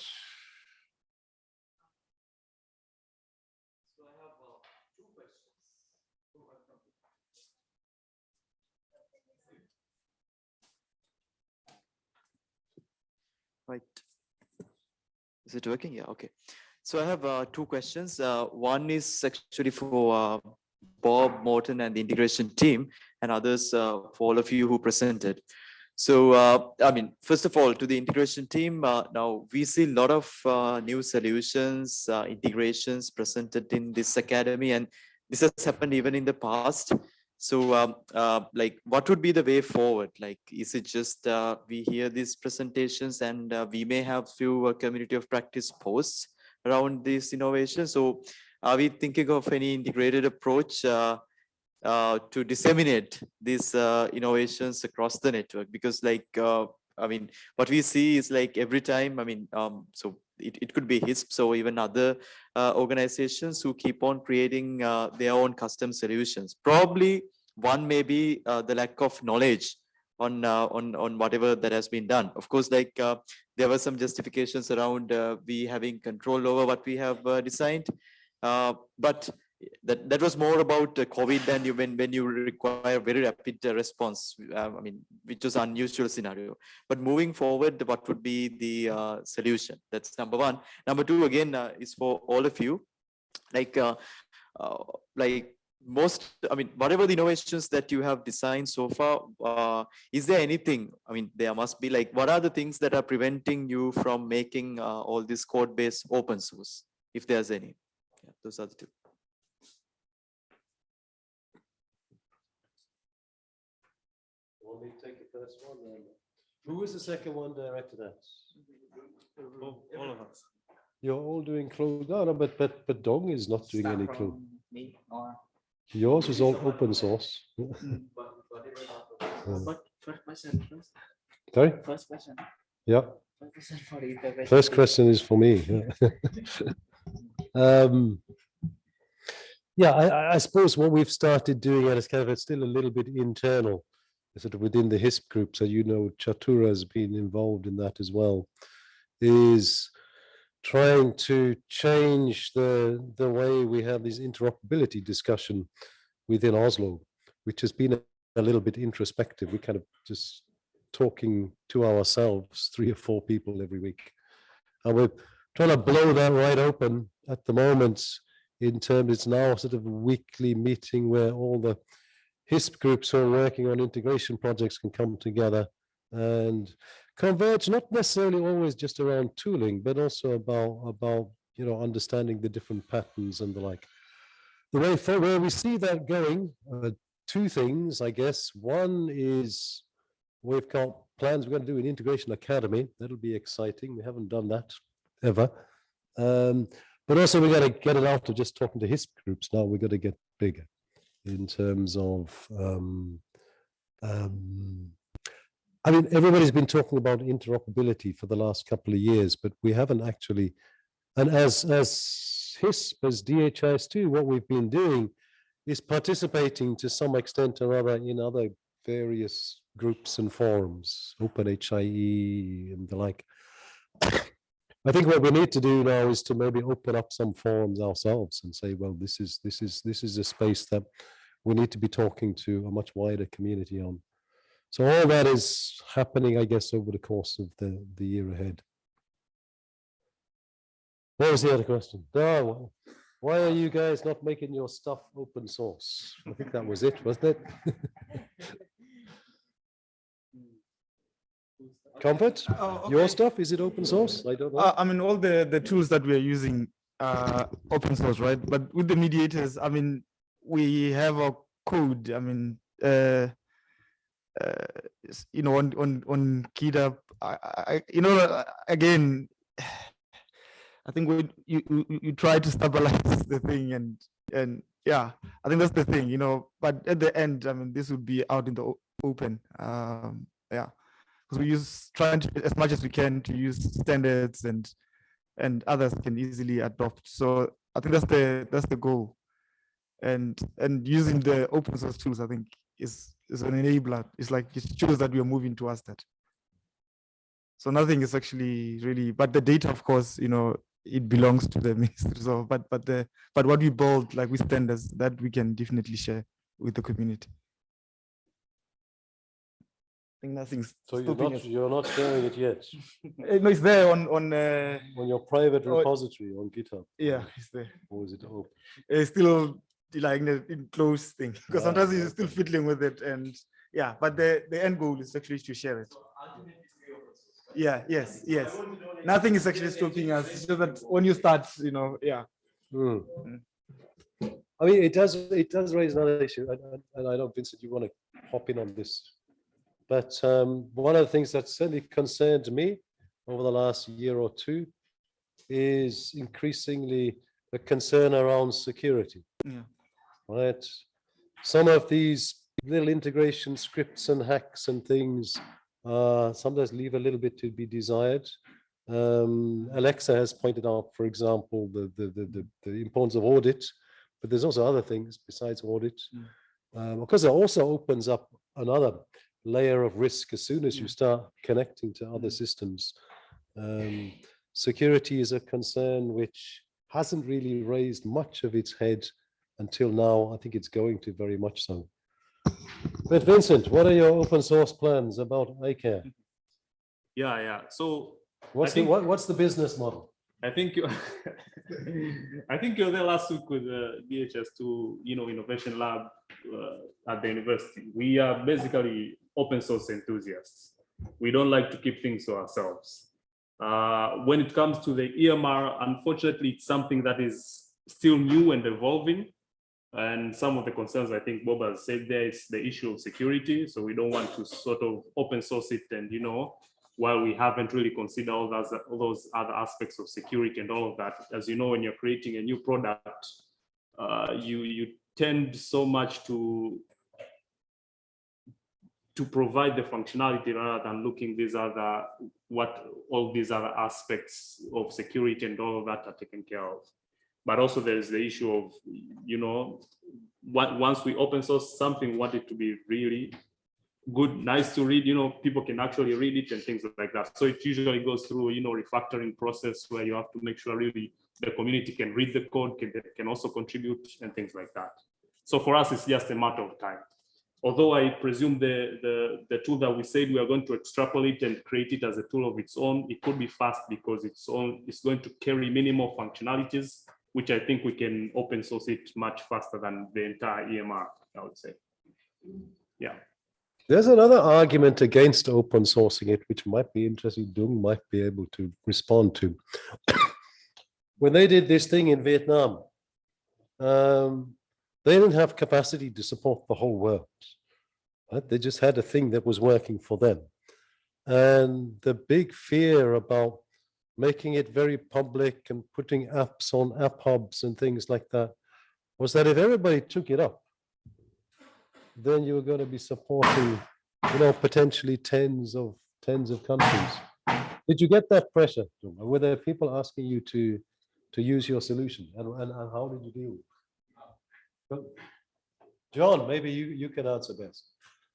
Is it working? Yeah, okay. So I have uh, two questions. Uh, one is actually for uh, Bob Morten and the integration team and others uh, for all of you who presented. So, uh, I mean, first of all, to the integration team, uh, now we see a lot of new solutions, integrations presented in this academy, and this has happened even in the past. So, um, uh, like, what would be the way forward? Like, is it just uh, we hear these presentations and uh, we may have few uh, community of practice posts around these innovations? So, are we thinking of any integrated approach uh, uh, to disseminate these innovations across the network? Because, like, I mean, what we see is like every time, I mean, um, so it, it could be HISP or even other organizations who keep on creating their own custom solutions. Probably one may be uh, the lack of knowledge on uh, on on whatever that has been done. Of course, like uh, there were some justifications around we having control over what we have designed, but that that was more about uh, COVID than you when when you require very rapid uh, response. Uh, I mean, which was unusual scenario. But moving forward, what would be the solution? That's number one. Number two, again, is for all of you. Like, like most, I mean, whatever the innovations that you have designed so far, uh, is there anything? I mean, there must be like, what are the things that are preventing you from making uh, all this code base open source, if there's any? Yeah, those are the two. want me take the first one? then? Who was the second one directed at? All of us. You're all doing closed, no, no, but, but, but Dong is not doing any Start closed. from me or Yours is all open source. But first question first. Sorry? First question. Yeah. First question for the integration First team. question is for me. yeah. Um, Yeah, I, I- I suppose what we've started doing at Escava, it's still a little bit internal, sort of within the HISP group, so you know Chatura has been involved in that as well, is trying to change the, the way we have this interoperability discussion within Oslo, which has been a, little bit introspective. We kind of just talking to ourselves, three or four people every week. And we're trying to blow that right open at the moment in terms, it's now sort of a weekly meeting where all the HISP groups who are working on integration projects can come together and converge, not necessarily always just around tooling, but also about, about, you know, understanding the different patterns and the like. The way for where we see that going, uh, two things, I guess. One is we've got plans, we're going to do an integration academy. That'll be exciting. We haven't done that ever. Um, but also we got to get it out of just talking to HISP groups. Now we've got to get bigger in terms of, um, um, I mean, everybody's been talking about interoperability for the last couple of years, but we haven't actually, and as, as HISP, as DHIS2, what we've been doing is participating to some extent or other in other various groups and forums, OpenHIE and the like. I think what we need to do now is to maybe open up some forums ourselves and say, well, this is this is this is a space that we need to be talking to a much wider community on. So all that is happening, I guess, over the course of the the year ahead. What was the other question? Oh, why are you guys not making your stuff open source? I think that was it, wasn't it? Comfort, Oh, your stuff, is it open source? I don't know. Uh, I mean, all the, the tools that we are using are open source, right? But with the mediators, I mean, we have a code, I mean, uh, uh, you know, on, on, on GitHub, I, I, you know, uh, again, I think we, you, you, you try to stabilize the thing and, and yeah, I think that's the thing, you know, but at the end, I mean, this would be out in the open, um, yeah because we use trying to as much as we can to use standards and and others can easily adopt. So I think that's the that's the goal. and and using the open source tools, I think is is an enabler. It's like it shows that we are moving towards that. So nothing is actually really, but the data, of course, you know, it belongs to the ministry. So, but but the but what we build, like with standards, that we can definitely share with the community. I think nothing's So you're not, us. you're not sharing it yet Eh, No, it's there on on uh, on your private Oh, repository on GitHub? yeah, it's there. Or is it open? It's still like in a enclosed thing because Ah, sometimes you're still fiddling with it, and yeah. But the the end goal is actually to share it. Yeah. Yes. Yes. Nothing is actually stopping us. It's just that when you start, you know, yeah. Hmm. I mean, it does, it does raise another issue, and, and- and I know, Vincent, you want to hop in on this. But um, one of the things that certainly concerned me over the last year or two is increasingly a concern around security, Yeah. Right? Some of these little integration scripts and hacks and things uh, sometimes leave a little bit to be desired. Um, Alexa has pointed out, for example, the, the, the, the, importance of audit, but there's also other things besides audit. Um, of course, it also opens up another layer of risk as soon as you start connecting to other systems. Um, security is a concern which hasn't really raised much of its head until now. I think it's going to very much so. But Vincent, what are your open source plans about iCare? Yeah, yeah. So What's the what, what's the business model? I think you, I think you were there last week with uh, DHIS2, you know, Innovation Lab uh, at the university. We are basically open source enthusiasts. We don't like to keep things to ourselves. Uh, when it comes to the EMR, unfortunately, it's something that is still new and evolving. And some of the concerns I think Bob has said there is the issue of security. So we don't want to sort of open source it and, you know, while we haven't really considered all those, all those other aspects of security and all of that, as you know, when you're creating a new product, uh, you, you tend so much to to provide the functionality rather than looking these other what all these other aspects of security and all of that are taken care of. But also there's the issue of, you know, what, once we open source something, we want it to be really good, nice to read, you know, people can actually read it and things like that. So it usually goes through, you know, refactoring process where you have to make sure really the community can read the code, can, can also contribute and things like that. So for us, it's just a matter of time. Although I presume the, the, the tool that we said we are going to extrapolate and create it as a tool of its own, it could be fast because it's on, it's going to carry many more functionalities, which I think we can open source it much faster than the entire EMR, I would say. Yeah. There's another argument against open sourcing it, which might be interesting. Dung might be able to respond to. when they did this thing in Vietnam, um, they didn't have capacity to support the whole world. Right? They just had a thing that was working for them. And the big fear about making it very public and putting apps on app hubs and things like that was that if everybody took it up, then you were going to be supporting, you know, potentially tens of tens of countries. Did you get that pressure? Were there people asking you to to use your solution, and, and, and how did you deal? with it? John, maybe you you can answer best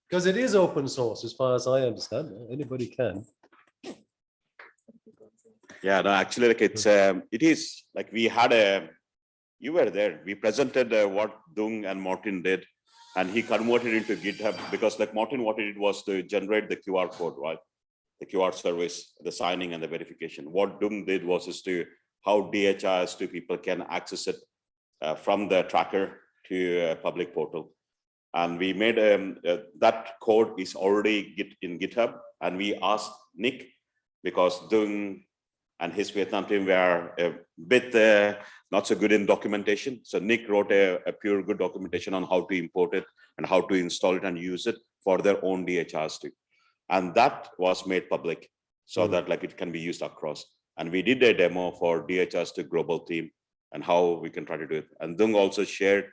because it is open source as far as I understand. Anybody can. Yeah, no, actually, like it's, um, it is, like we had a, you were there, we presented uh, what Dung and Martin did. And he converted into GitHub because like Martin, what he did was to generate the QR code, right? The QR service, the signing and the verification. What Dung did was is to how DHIS2 people can access it uh, from the tracker to a public portal. And we made um, uh, that code is already git in GitHub. And we asked Nick because Dung and HISP Vietnam team were a bit uh, not so good in documentation. So Nick wrote a, a, pure good documentation on how to import it and how to install it and use it for their own DHIS2. And that was made public so mm. that like it can be used across. And we did a demo for DHIS2 global team and how we can try to do it. And Dung also shared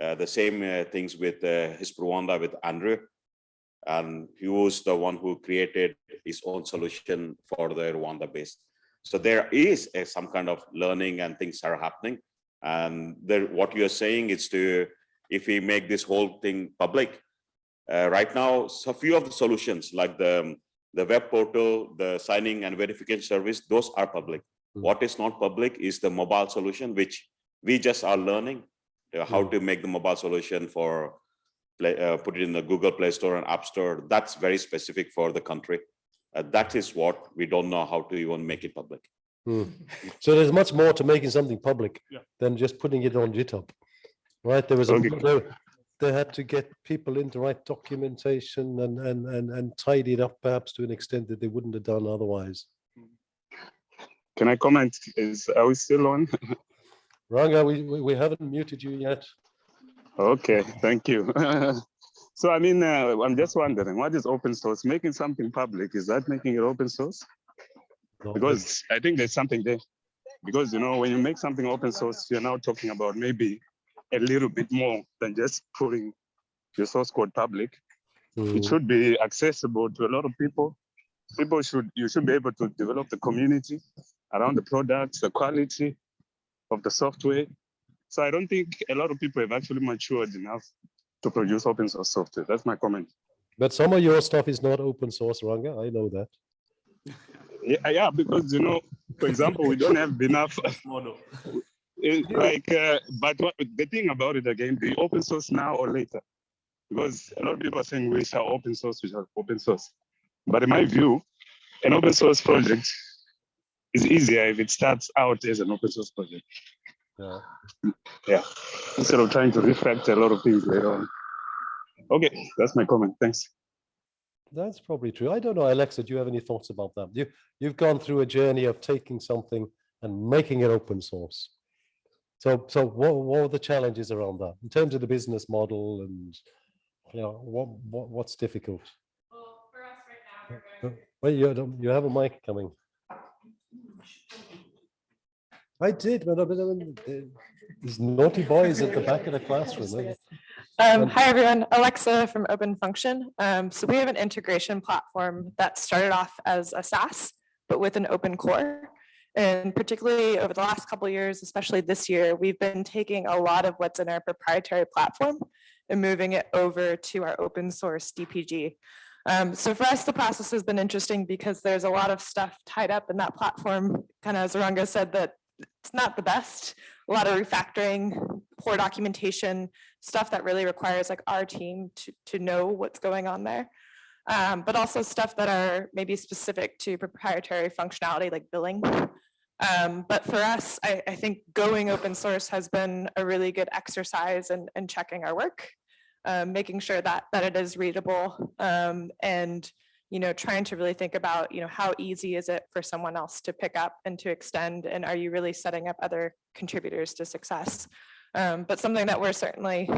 uh, the same uh, things with uh, HISP Rwanda with Andrew. And he was the one who created his own solution for the Rwanda based. So there is a, some kind of learning and things are happening. And there, what you're saying is to, if we make this whole thing public, uh, right now, so few of the solutions like the, the web portal, the signing and verification service, those are public. What is not public is the mobile solution, which we just are learning uh, how to make the mobile solution for play, uh, put it in the Google Play Store and App Store. That's very specific for the country. Uh, that is what we don't know how to even make it public. Hmm. So there's much more to making something public Yeah. than just putting it on GitHub. Right? There was a, Okay. there- they had to get people in to write documentation and, and, and, and tidy it up perhaps to an extent that they wouldn't have done otherwise. Can I comment? Is, are we still on? Ranga, we, we, we haven't muted you yet. Okay, thank you. So I mean, uh, I'm just wondering, what is open source? Making something public, is that making it open source? Because I think there's something there. Because, you know, when you make something open source, you're now talking about maybe a little bit more than just putting your source code public. It should be accessible to a lot of people. People should, you should be able to develop the community around the products, the quality of the software. So I don't think a lot of people have actually matured enough to produce open source software. That's my comment. But some of your stuff is not open source, Ranga. I know that. Yeah, yeah, because you know, for example, we don't have enough model. Like, uh, but what, the thing about it again, the open source now or later, because a lot of people are saying we shall open source, we shall open source. But in my view, an open source project is easier if it starts out as an open source project. Yeah. Yeah, instead of trying to refactor a lot of things later on. Okay, that's my comment. Thanks. That's probably true. I don't know, Alexa, do you have any thoughts about that? You, you've gone through a journey of taking something and making it open source. So, so what, what are the challenges around that in terms of the business model and, you know, what, what, what's difficult? Uh, Wait, you, don't- you have a mic coming. I did, but these naughty boys at the back of the classroom. eh? Um, hi, everyone. Alexa from Open Function. Um, so we have an integration platform that started off as a SaaS, but with an open core. And particularly over the last couple years, especially this year, we've been taking a lot of what's in our proprietary platform and moving it over to our open source DPG. Um, so for us, the process has been interesting because there's a lot of stuff tied up in that platform, kind of as Ranga said, that it's not the best. A lot of refactoring, poor documentation, stuff that really requires like our team to, to know what's going on there. Um, but also stuff that are maybe specific to proprietary functionality like billing. Um, but for us, I, I think going open source has been a really good exercise in, in checking our work, um, making sure that, that it is readable um, and you know, trying to really think about, you know, how easy is it for someone else to pick up and to extend, and are you really setting up other contributors to success? Um, but something that we're certainly,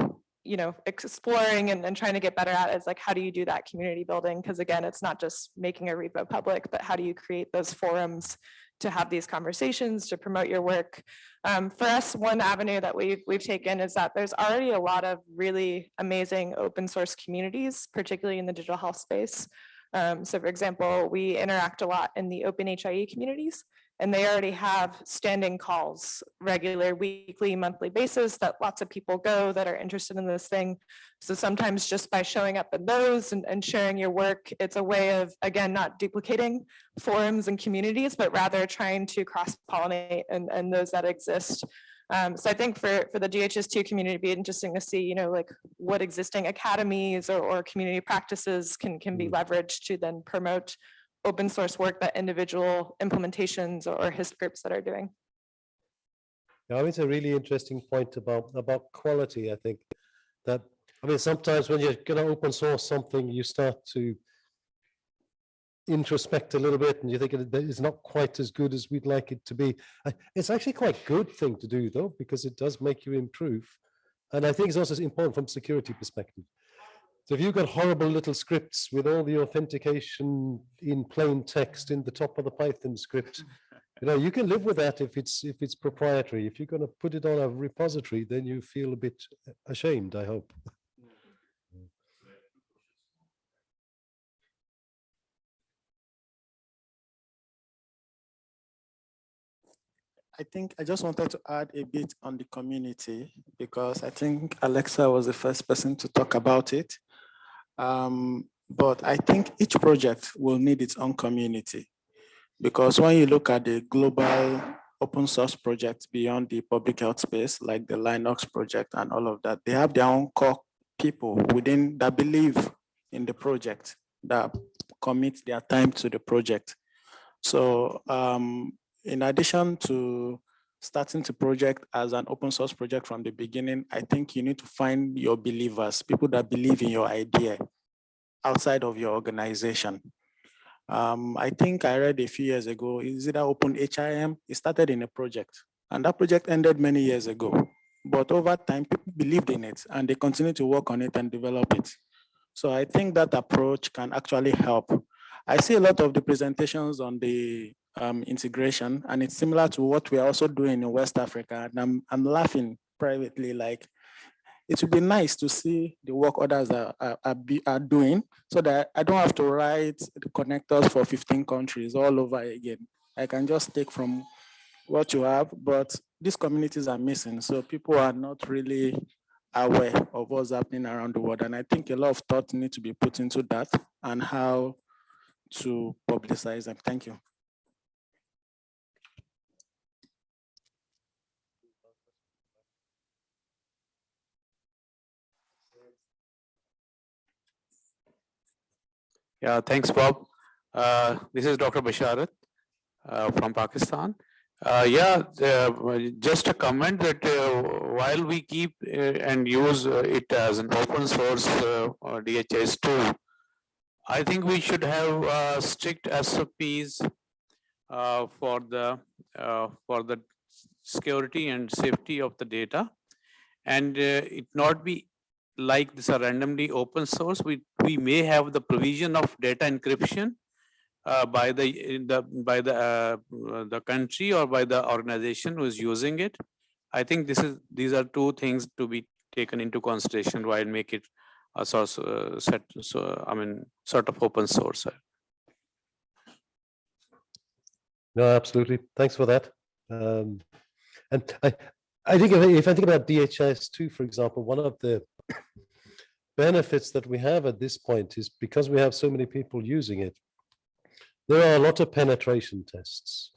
you know, exploring and, and trying to get better at is like, how do you do that community building? Because again, it's not just making a repo public, but how do you create those forums to have these conversations, to promote your work? Um, for us, one avenue that we've, we've taken is that there's already a lot of really amazing open source communities, particularly in the digital health space. Um, so for example, we interact a lot in the open HIE communities, and they already have standing calls, regular weekly, monthly basis that lots of people go that are interested in this thing. So sometimes just by showing up in those and, and sharing your work, it's a way of, again, not duplicating forums and communities, but rather trying to cross-pollinate and, and those that exist. Um, so I think for, for the DHIS2 community, it'd be interesting to see, you know, like what existing academies or, or community practices can, can be leveraged to then promote open source work that individual implementations or HISP groups that are doing. Yeah, I mean, it's a really interesting point about, about quality, I think, that, I mean, sometimes when you're gonna open source something, you start to introspect a little bit and you think it's not quite as good as we'd like it to be. It's actually quite a good thing to do though, because it does make you improve. And I think it's also important from security perspective. So if you've got horrible little scripts with all the authentication in plain text in the top of the Python script, you know, you can live with that if it's if it's proprietary. If you're going to put it on a repository, then you feel a bit ashamed, I hope. I think I just wanted to add a bit on the community because I think Alexa was the first person to talk about it. Um, but I think each project will need its own community because when you look at the global open source projects beyond the public health space, like the Linux project and all of that, they have their own core people within that believe in the project that commit their time to the project. So um, in addition to starting to project as an open source project from the beginning, I think you need to find your believers, people that believe in your idea outside of your organization. Um, I think I read a few years ago, is it Open HIM? It started in a project and that project ended many years ago. But over time, people believed in it and they continue to work on it and develop it. So I think that approach can actually help. I see a lot of the presentations on the um, integration, and it's similar to what we are also doing in West Africa. And I'm, I'm laughing privately, like it would be nice to see the work others are, are, are, doing so that I don't have to write the connectors for 15 countries all over again. I can just take from what you have, but these communities are missing. So people are not really aware of what's happening around the world. And I think a lot of thought need to be put into that and how to publicize them. Thank you. Yeah, thanks, Bob. Uh, this is Dr. Basharat uh, from Pakistan. Uh, yeah, uh, just a comment that uh, while we keep uh, and use it as an open source or DHIS2, I think we should have strict SOPs for the for the security and safety of the data, and it not be like this are randomly open source. We we may have the provision of data encryption uh, by the in the by the uh, the country or by the organization who is using it. I think this is these are two things to be taken into consideration while make it a source uh, set. So I mean, sort of open source. No, absolutely. Thanks for that. Um, and I, I think if, I- think about DHIS two, for example, one of the benefits that we have at this point is because we have so many people using it, there are a lot of penetration tests,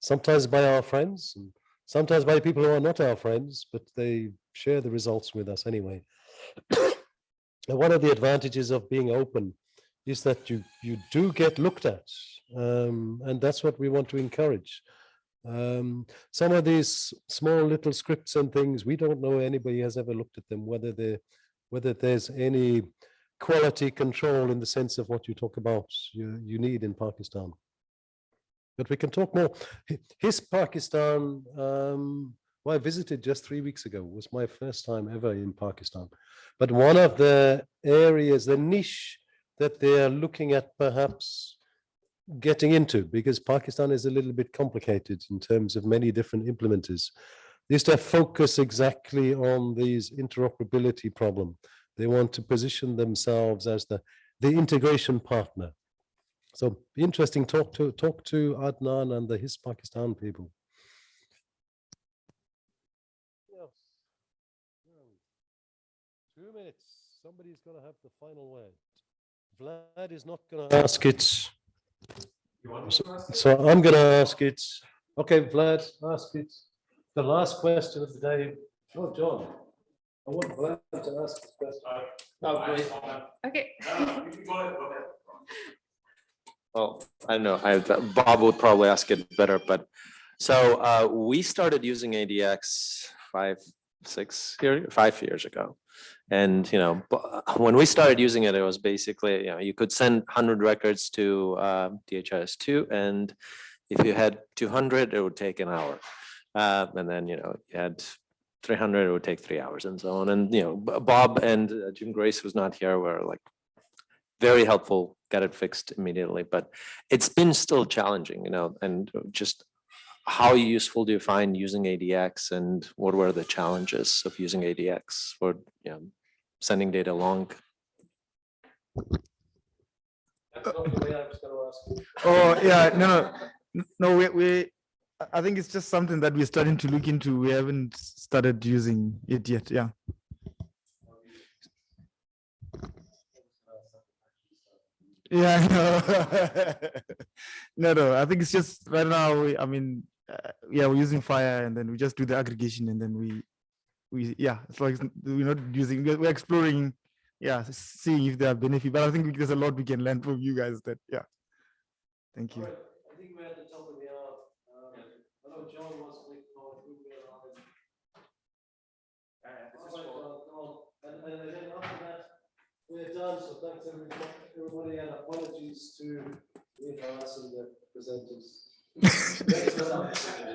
sometimes by our friends, and sometimes by people who are not our friends, but they share the results with us anyway. And one of the advantages of being open is that you you do get looked at, um, and that's what we want to encourage. Um, some of these small little scripts and things, we don't know anybody has ever looked at them, whether they whether there's any quality control in the sense of what you talk about you, you need in Pakistan. But we can talk more. HISP Pakistan, um, well, I visited just three weeks ago, was my first time ever in Pakistan. But one of the areas, the niche that they are looking at perhaps getting into, because Pakistan is a little bit complicated in terms of many different implementers, is to focus exactly on these interoperability problem. They want to position themselves as the, the integration partner. So interesting, talk to talk to Adnan and the HISP Pakistan people. Two minutes. Somebody's going to have the final word. Vlad is not going to ask it. So, so I'm going to ask it. Okay, Vlad, ask it. The last question of the day. Oh, John. I want Vlad to ask this question. Oh, great. Okay. Well, I don't know, I, Bob would probably ask it better, but so uh, we started using ADX five, six, year- five years ago. And, you know, when we started using it, it was basically, you know, you could send hundred records to uh, DHIS two and if you had two hundred, it would take an hour. Uh, And then, you know, you had three hundred, it would take three hours and so on. And, you know, Bob and uh, Jim Grace, was not here, were like very helpful, got it fixed immediately, but it's been still challenging, you know, and just how useful do you find using ADX and what were the challenges of using ADX for, you know, sending data along? Oh, yeah, no, no, no, we, we, I- I think it's just something that we're starting to look into. We haven't started using it yet. Yeah. Yeah, I know. no, no. I think it's just right now. we- I mean, uh, yeah, we're using FHIR, and then we just do the aggregation, and then we, we, yeah, it's like it's- we're not using. We're we're exploring, yeah, seeing if there are benefits But I think there's a lot we can learn from you guys. That, yeah. Thank you. I think we're at the top of the hour. Um, I know John wants to make a comment. who we are on. All right, John, come on. And, and then after that, we're done. So thanks everybody, everybody and apologies to Nicholas and the presenters. Next one.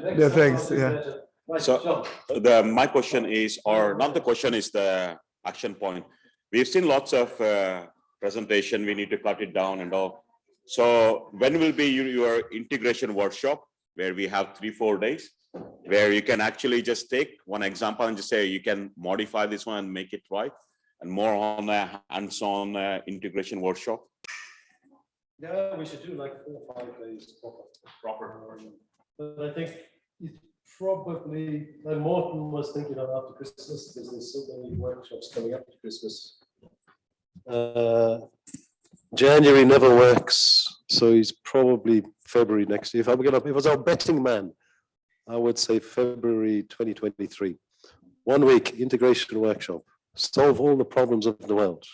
Next Yeah, thanks, yeah. better. Right, So John. the, my question is, or not the question is the action point. We've seen lots of uh, presentation, we need to cut it down and all. So when will be your, your integration workshop where we have three, four days? Where you can actually just take one example and just say, you can modify this one and make it right? And more on a hands-on uh, integration workshop? Yeah, we should do like four, or five days proper. Proper. But I think it's probably, like Morten was thinking of after Christmas, because there's so many workshops coming up to Christmas. Uh, January never works, so he's probably February next year. If I'm gonna, if I was our betting man, I would say February twenty twenty-three. One week integration workshop, solve all the problems of the world.